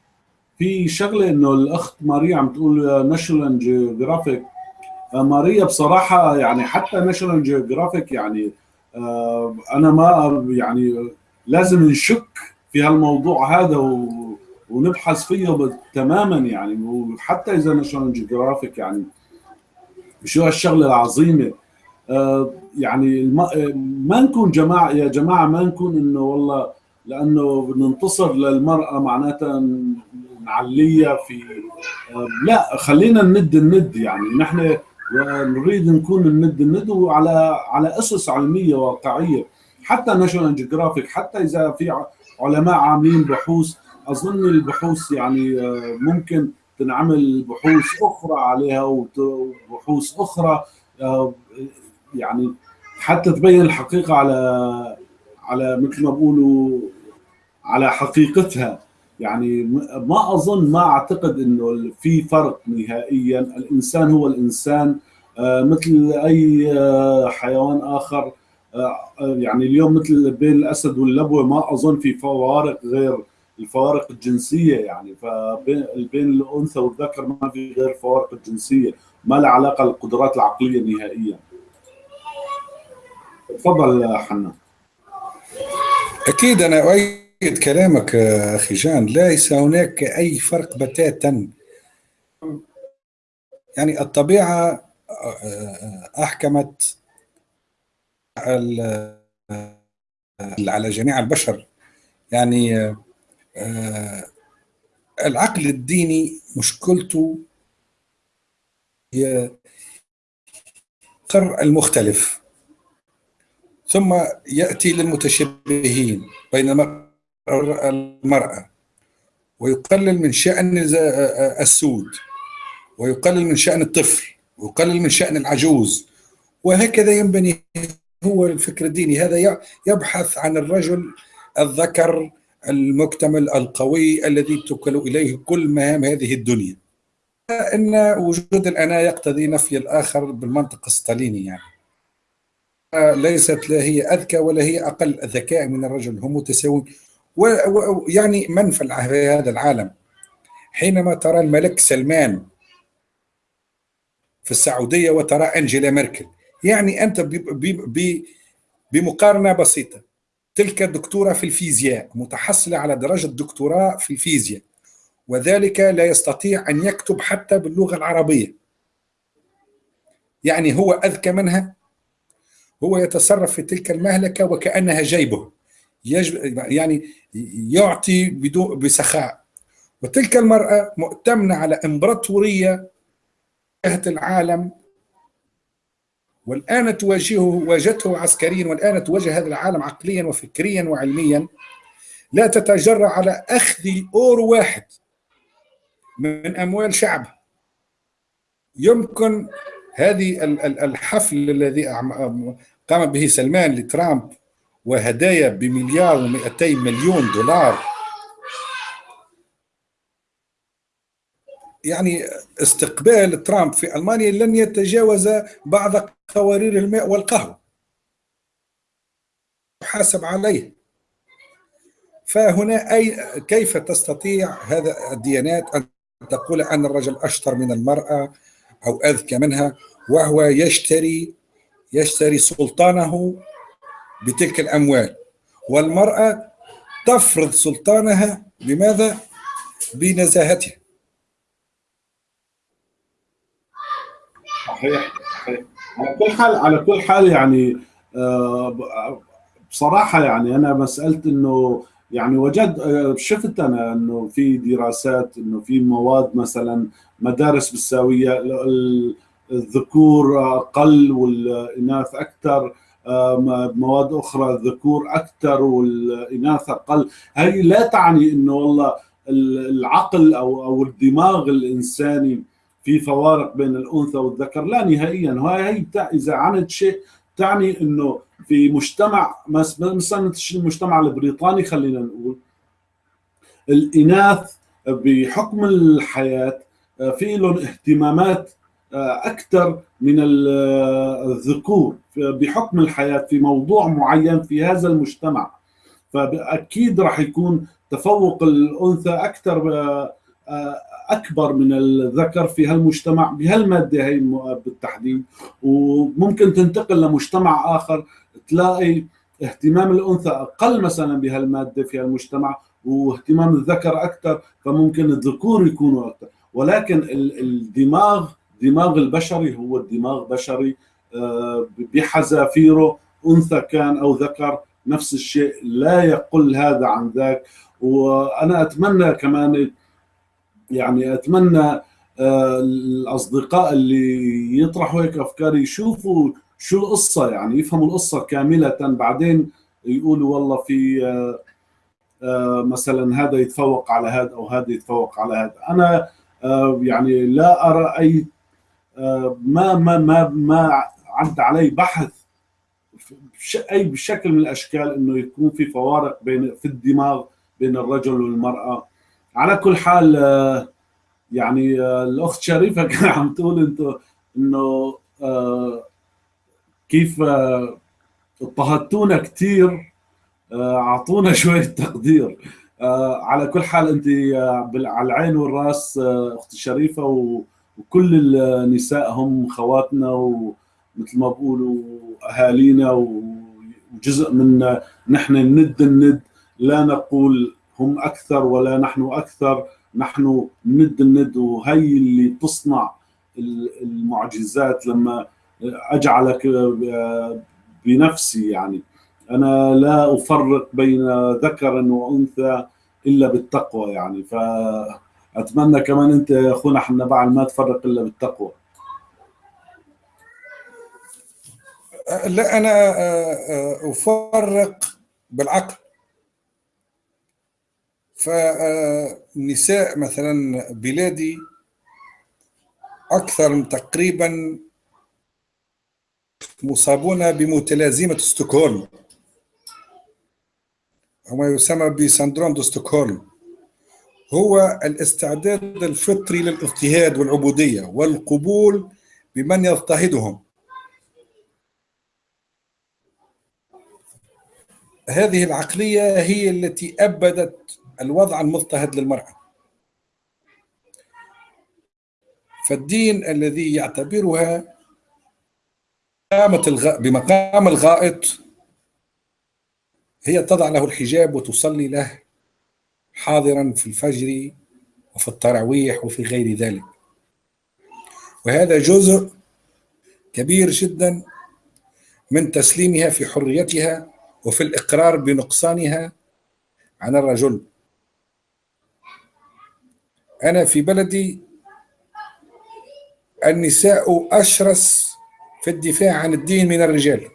في شغلة إنه الأخت ماريا عم تقول ناشونال جيوغرافيك ماريا بصراحة يعني حتى ناشونال جيوغرافيك يعني آه، أنا ما يعني لازم نشك في هالموضوع هذا و ونبحث فيه تماما يعني. وحتى إذا ناشونال جيوغرافيك يعني شو هالشغلة العظيمة؟ آه، يعني ما نكون جماعة يا جماعة ما نكون إنه والله لأنه ننتصر للمرأة معناتها نعليها في آه، لا خلينا ند الند يعني. نحن ونريد نكون الند الند وعلى على أسس علمية واقعية. حتى ناشونال جيوغرافيك حتى إذا في علماء عاملين بحوث أظن البحوث يعني آه، ممكن تنعمل بحوث أخرى عليها وبحوث أخرى آه، يعني حتى تبين الحقيقة على على مثل ما بقولوا على حقيقتها. يعني ما أظن ما أعتقد إنه في فرق نهائيا. الإنسان هو الإنسان. آه، مثل أي آه، حيوان آخر آه، يعني اليوم مثل بين الأسد واللبوه ما أظن في فوارق غير الفوارق الجنسية يعني. فبين بين الأنثى والذكر ما في غير الفوارق الجنسيه ما لها علاقة بالقدرات العقلية نهائيا. تفضل حنا أكيد أنا أؤيد كلامك أخي جان. ليس هناك أي فرق بتاتا. يعني الطبيعة أحكمت على جميع البشر. يعني العقل الديني مشكلته هي قر المختلف. ثم يأتي للمتشبهين. بين المرأة. ويقلل من شأن السود. ويقلل من شأن الطفل. ويقلل من شأن العجوز. وهكذا ينبني هو الفكر الديني. هذا يبحث عن الرجل الذكر المكتمل القوي الذي توكل إليه كل مهام هذه الدنيا. إن وجود الانا يقتضي نفي الآخر بالمنطق الستاليني يعني. ليست لا هي أذكى ولا هي أقل ذكاء من الرجل. هم متساوون ويعني من في هذا العالم. حينما ترى الملك سلمان في السعودية وترى أنجيلا ميركل يعني أنت بمقارنة بسيطة تلك دكتوره في الفيزياء متحصلة على درجة دكتوراه في الفيزياء وذلك لا يستطيع أن يكتب حتى باللغة العربية. يعني هو أذكى منها هو يتصرف في تلك المهلكة وكأنها جيبه. يعني يعطي بدون بسخاء. وتلك المرأة مؤتمنة على إمبراطورية العالم والآن تواجهه واجهته عسكريا والآن تواجه هذا العالم عقليا وفكريا وعلميا. لا تتجرأ على أخذ أورو واحد من أموال شعب. يمكن هذه الحفل الذي قام به سلمان لترامب وهدايا بمليار و200 مليون دولار. يعني استقبال ترامب في ألمانيا لن يتجاوز بعض قوارير الماء والقهوة. يحاسب عليه. فهنا أي كيف تستطيع هذا الديانات أن تقول أن الرجل أشطر من المرأة أو أذكى منها وهو يشتري يشتري سلطانه بتلك الأموال. والمرأة تفرض سلطانها بماذا؟ بنزاهتها. صحيح صحيح. على كل حال على كل حال يعني آه، بصراحة يعني أنا مساله إنه يعني وجد آه، شفت أنا إنه في دراسات إنه في مواد مثلا مدارس بالساوية الذكور أقل والإناث أكثر. مواد أخرى الذكور أكثر والإناث أقل. هي لا تعني إنه والله العقل أو أو الدماغ الإنساني في فوارق بين الأنثى والذكر لا نهائيا. هاي إذا عنت شيء تعني إنه في مجتمع مثلا المجتمع البريطاني خلينا نقول الإناث بحكم الحياة في لهم اهتمامات أكثر من الذكور بحكم الحياة في موضوع معين في هذا المجتمع. فاكيد راح يكون تفوق الأنثى أكثر أكبر من الذكر في هالمجتمع بهالمادة هي بالتحديد. وممكن تنتقل لمجتمع آخر تلاقي اهتمام الأنثى أقل مثلا بهالمادة في هالمجتمع واهتمام الذكر أكثر فممكن الذكور يكونوا أكثر. ولكن الدماغ دماغ البشري هو الدماغ بشري آه، بحذافيره أنثى كان أو ذكر نفس الشيء لا يقل هذا عن ذاك. وأنا أتمنى كمان يعني أتمنى آه، الأصدقاء اللي يطرحوا هيك أفكار يشوفوا شو القصة يعني يفهموا القصة كاملة. بعدين يقولوا والله في آه، مثلا هذا يتفوق على هذا أو هذا يتفوق على هذا. أنا يعني لا أرى أي ما ما ما ما عد علي بحث أي بشكل من الأشكال إنه يكون في فوارق بين في الدماغ بين الرجل والمرأة. على كل حال يعني آه، الأخت شريفة كان عم تقول أنتم إنه آه، كيف آه، اضطهدتونا كثير أعطونا شوية تقدير. على كل حال انت على العين والرأس أختي شريفة وكل النساء هم خواتنا ومثل ما بقولوا أهالينا وجزء من نحن ند الند. لا نقول هم أكثر ولا نحن أكثر نحن ند الند. وهي اللي تصنع المعجزات لما أجعلك بنفسي يعني. أنا لا أفرق بين ذكر وأنثى إلا بالتقوى يعني. فاتمنى كمان أنت يا أخونا حنا ما تفرق إلا بالتقوى. لا أنا أفرق بالعقل. فالنساء مثلا بلادي أكثر من تقريبا مصابون بمتلازمة ستوكهولم. وما يسمى بسندروم ستوكهولم. هو الاستعداد الفطري للاضطهاد والعبودية والقبول بمن يضطهدهم. هذه العقلية هي التي أبدت الوضع المضطهد للمرأة. فالدين الذي يعتبرها بمقام الغائط هي تضع له الحجاب وتصلي له حاضرا في الفجر وفي التراويح وفي غير ذلك. وهذا جزء كبير جدا من تسليمها في حريتها وفي الإقرار بنقصانها عن الرجل. أنا في بلدي النساء أشرس في الدفاع عن الدين من الرجال.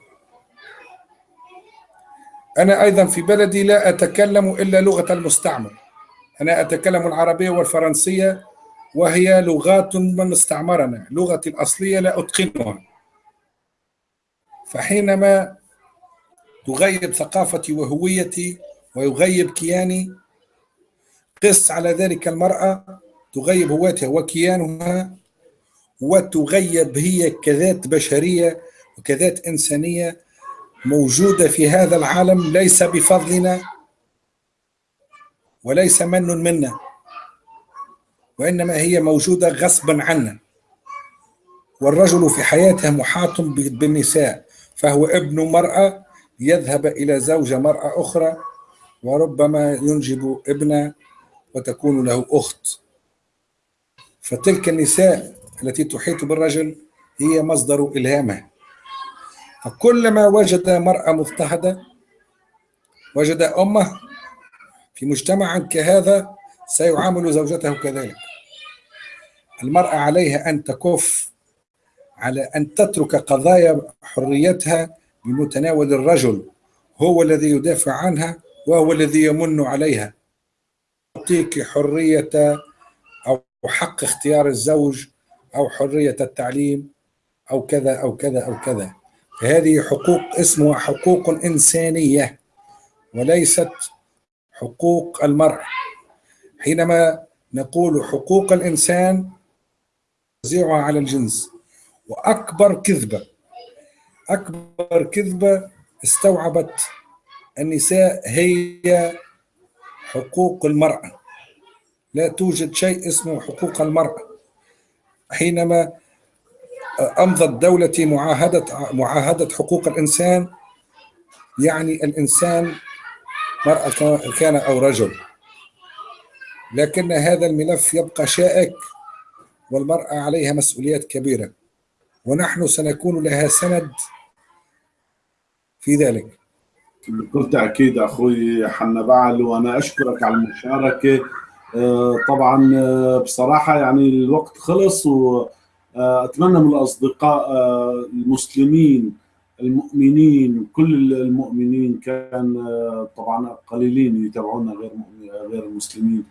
أنا أيضا في بلدي لا أتكلم إلا لغة المستعمر أنا أتكلم العربية والفرنسية وهي لغات من استعمرنا. لغتي الأصلية لا أتقنها. فحينما تغيب ثقافتي وهويتي ويغيب كياني قس على ذلك المرأة تغيب هواتها وكيانها وتغيب هي كذات بشرية وكذات إنسانية موجودة في هذا العالم ليس بفضلنا وليس من منا وإنما هي موجودة غصبا عنا. والرجل في حياته محاط بالنساء فهو ابن مرأة يذهب إلى زوجة مرأة أخرى وربما ينجب ابن وتكون له أخت. فتلك النساء التي تحيط بالرجل هي مصدر إلهامه فكلما وجد مرأة مضطهدة وجد أمه في مجتمع كهذا سيعامل زوجته كذلك. المرأة عليها أن تكف على أن تترك قضايا حريتها بمتناول الرجل. هو الذي يدافع عنها وهو الذي يمن عليها. يعطيك حرية أو حق اختيار الزوج أو حرية التعليم أو كذا أو كذا أو كذا. هذه حقوق اسمها حقوق إنسانية وليست حقوق المرء. حينما نقول حقوق الإنسان توزيعها على الجنس. وأكبر كذبة أكبر كذبة استوعبت النساء هي حقوق المرأة. لا توجد شيء اسمه حقوق المرأة. حينما أمضت دولتي معاهدة معاهدة حقوق الإنسان. يعني الإنسان مرأة كان أو رجل. لكن هذا الملف يبقى شائك والمرأة عليها مسؤوليات كبيرة. ونحن سنكون لها سند في ذلك. بكل تأكيد أخوي حنا بعل وأنا أشكرك على المشاركة. طبعا بصراحة يعني الوقت خلص واتمنى من الأصدقاء المسلمين المؤمنين كل المؤمنين كان طبعا قليلين يتابعونا غير غير المسلمين.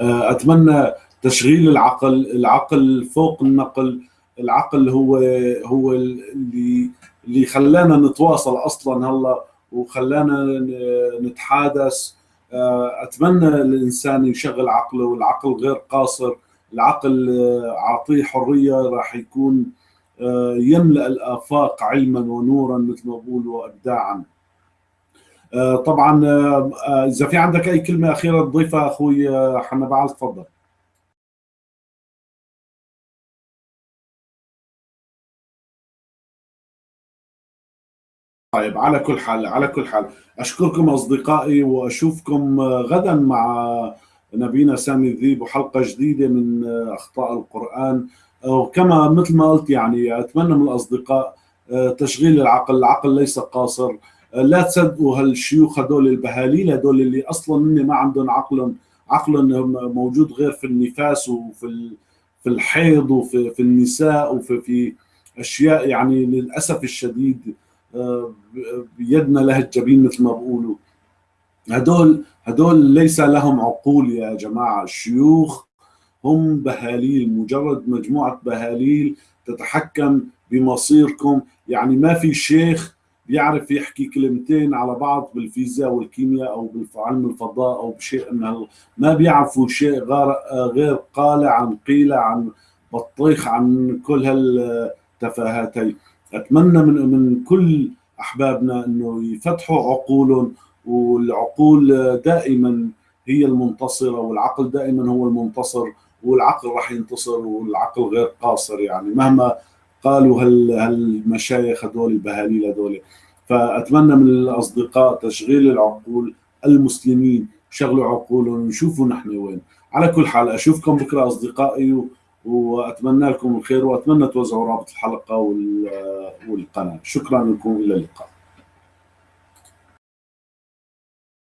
أتمنى تشغيل العقل العقل فوق النقل العقل هو هو اللي اللي خلانا نتواصل أصلا هلأ وخلانا نتحادث. أتمنى الإنسان يشغل عقله والعقل غير قاصر. العقل أعطيه حرية راح يكون يملأ الآفاق علما ونورا مثل ما بقولوا وابداعا طبعا إذا في عندك أي كلمة أخيرة تضيفها أخوي حنبعل تفضل. طيب على كل حال على كل حال أشكركم أصدقائي وأشوفكم غدا مع نبينا سامي الذيب وحلقه جديدة من أخطاء القرآن. وكما مثل ما قلت يعني أتمنى من الأصدقاء تشغيل العقل، العقل ليس قاصر، لا تصدقوا هالشيوخ هدول البهاليل هدول اللي أصلا ما عندهم عقل عقل موجود غير في النفاس وفي في الحيض وفي في النساء وفي في أشياء يعني للأسف الشديد بيدنا له الجبين مثل ما بقولوا هدول هدول ليس لهم عقول يا جماعة الشيوخ. هم بهاليل مجرد مجموعة بهاليل تتحكم بمصيركم. يعني ما في شيخ بيعرف يحكي كلمتين على بعض بالفيزياء والكيمياء أو بعلم الفضاء أو بشيء من ما بيعرفوا شيء غير غير قالع عن قيله عن بطيخ عن كل هالتفاهات أتمنى من من كل أحبابنا إنه يفتحوا عقولهم والعقول دائما هي المنتصرة والعقل دائما هو المنتصر والعقل راح ينتصر والعقل غير قاصر يعني مهما قالوا هالمشايخ هذول البهاليل هذول. فأتمنى من الأصدقاء تشغيل العقول المسلمين شغلوا عقولهم ونشوفوا نحن وين. على كل حال أشوفكم بكرة أصدقائي وأتمنى لكم الخير وأتمنى توزعوا رابط الحلقة والقناة. شكرا لكم إلى اللقاء.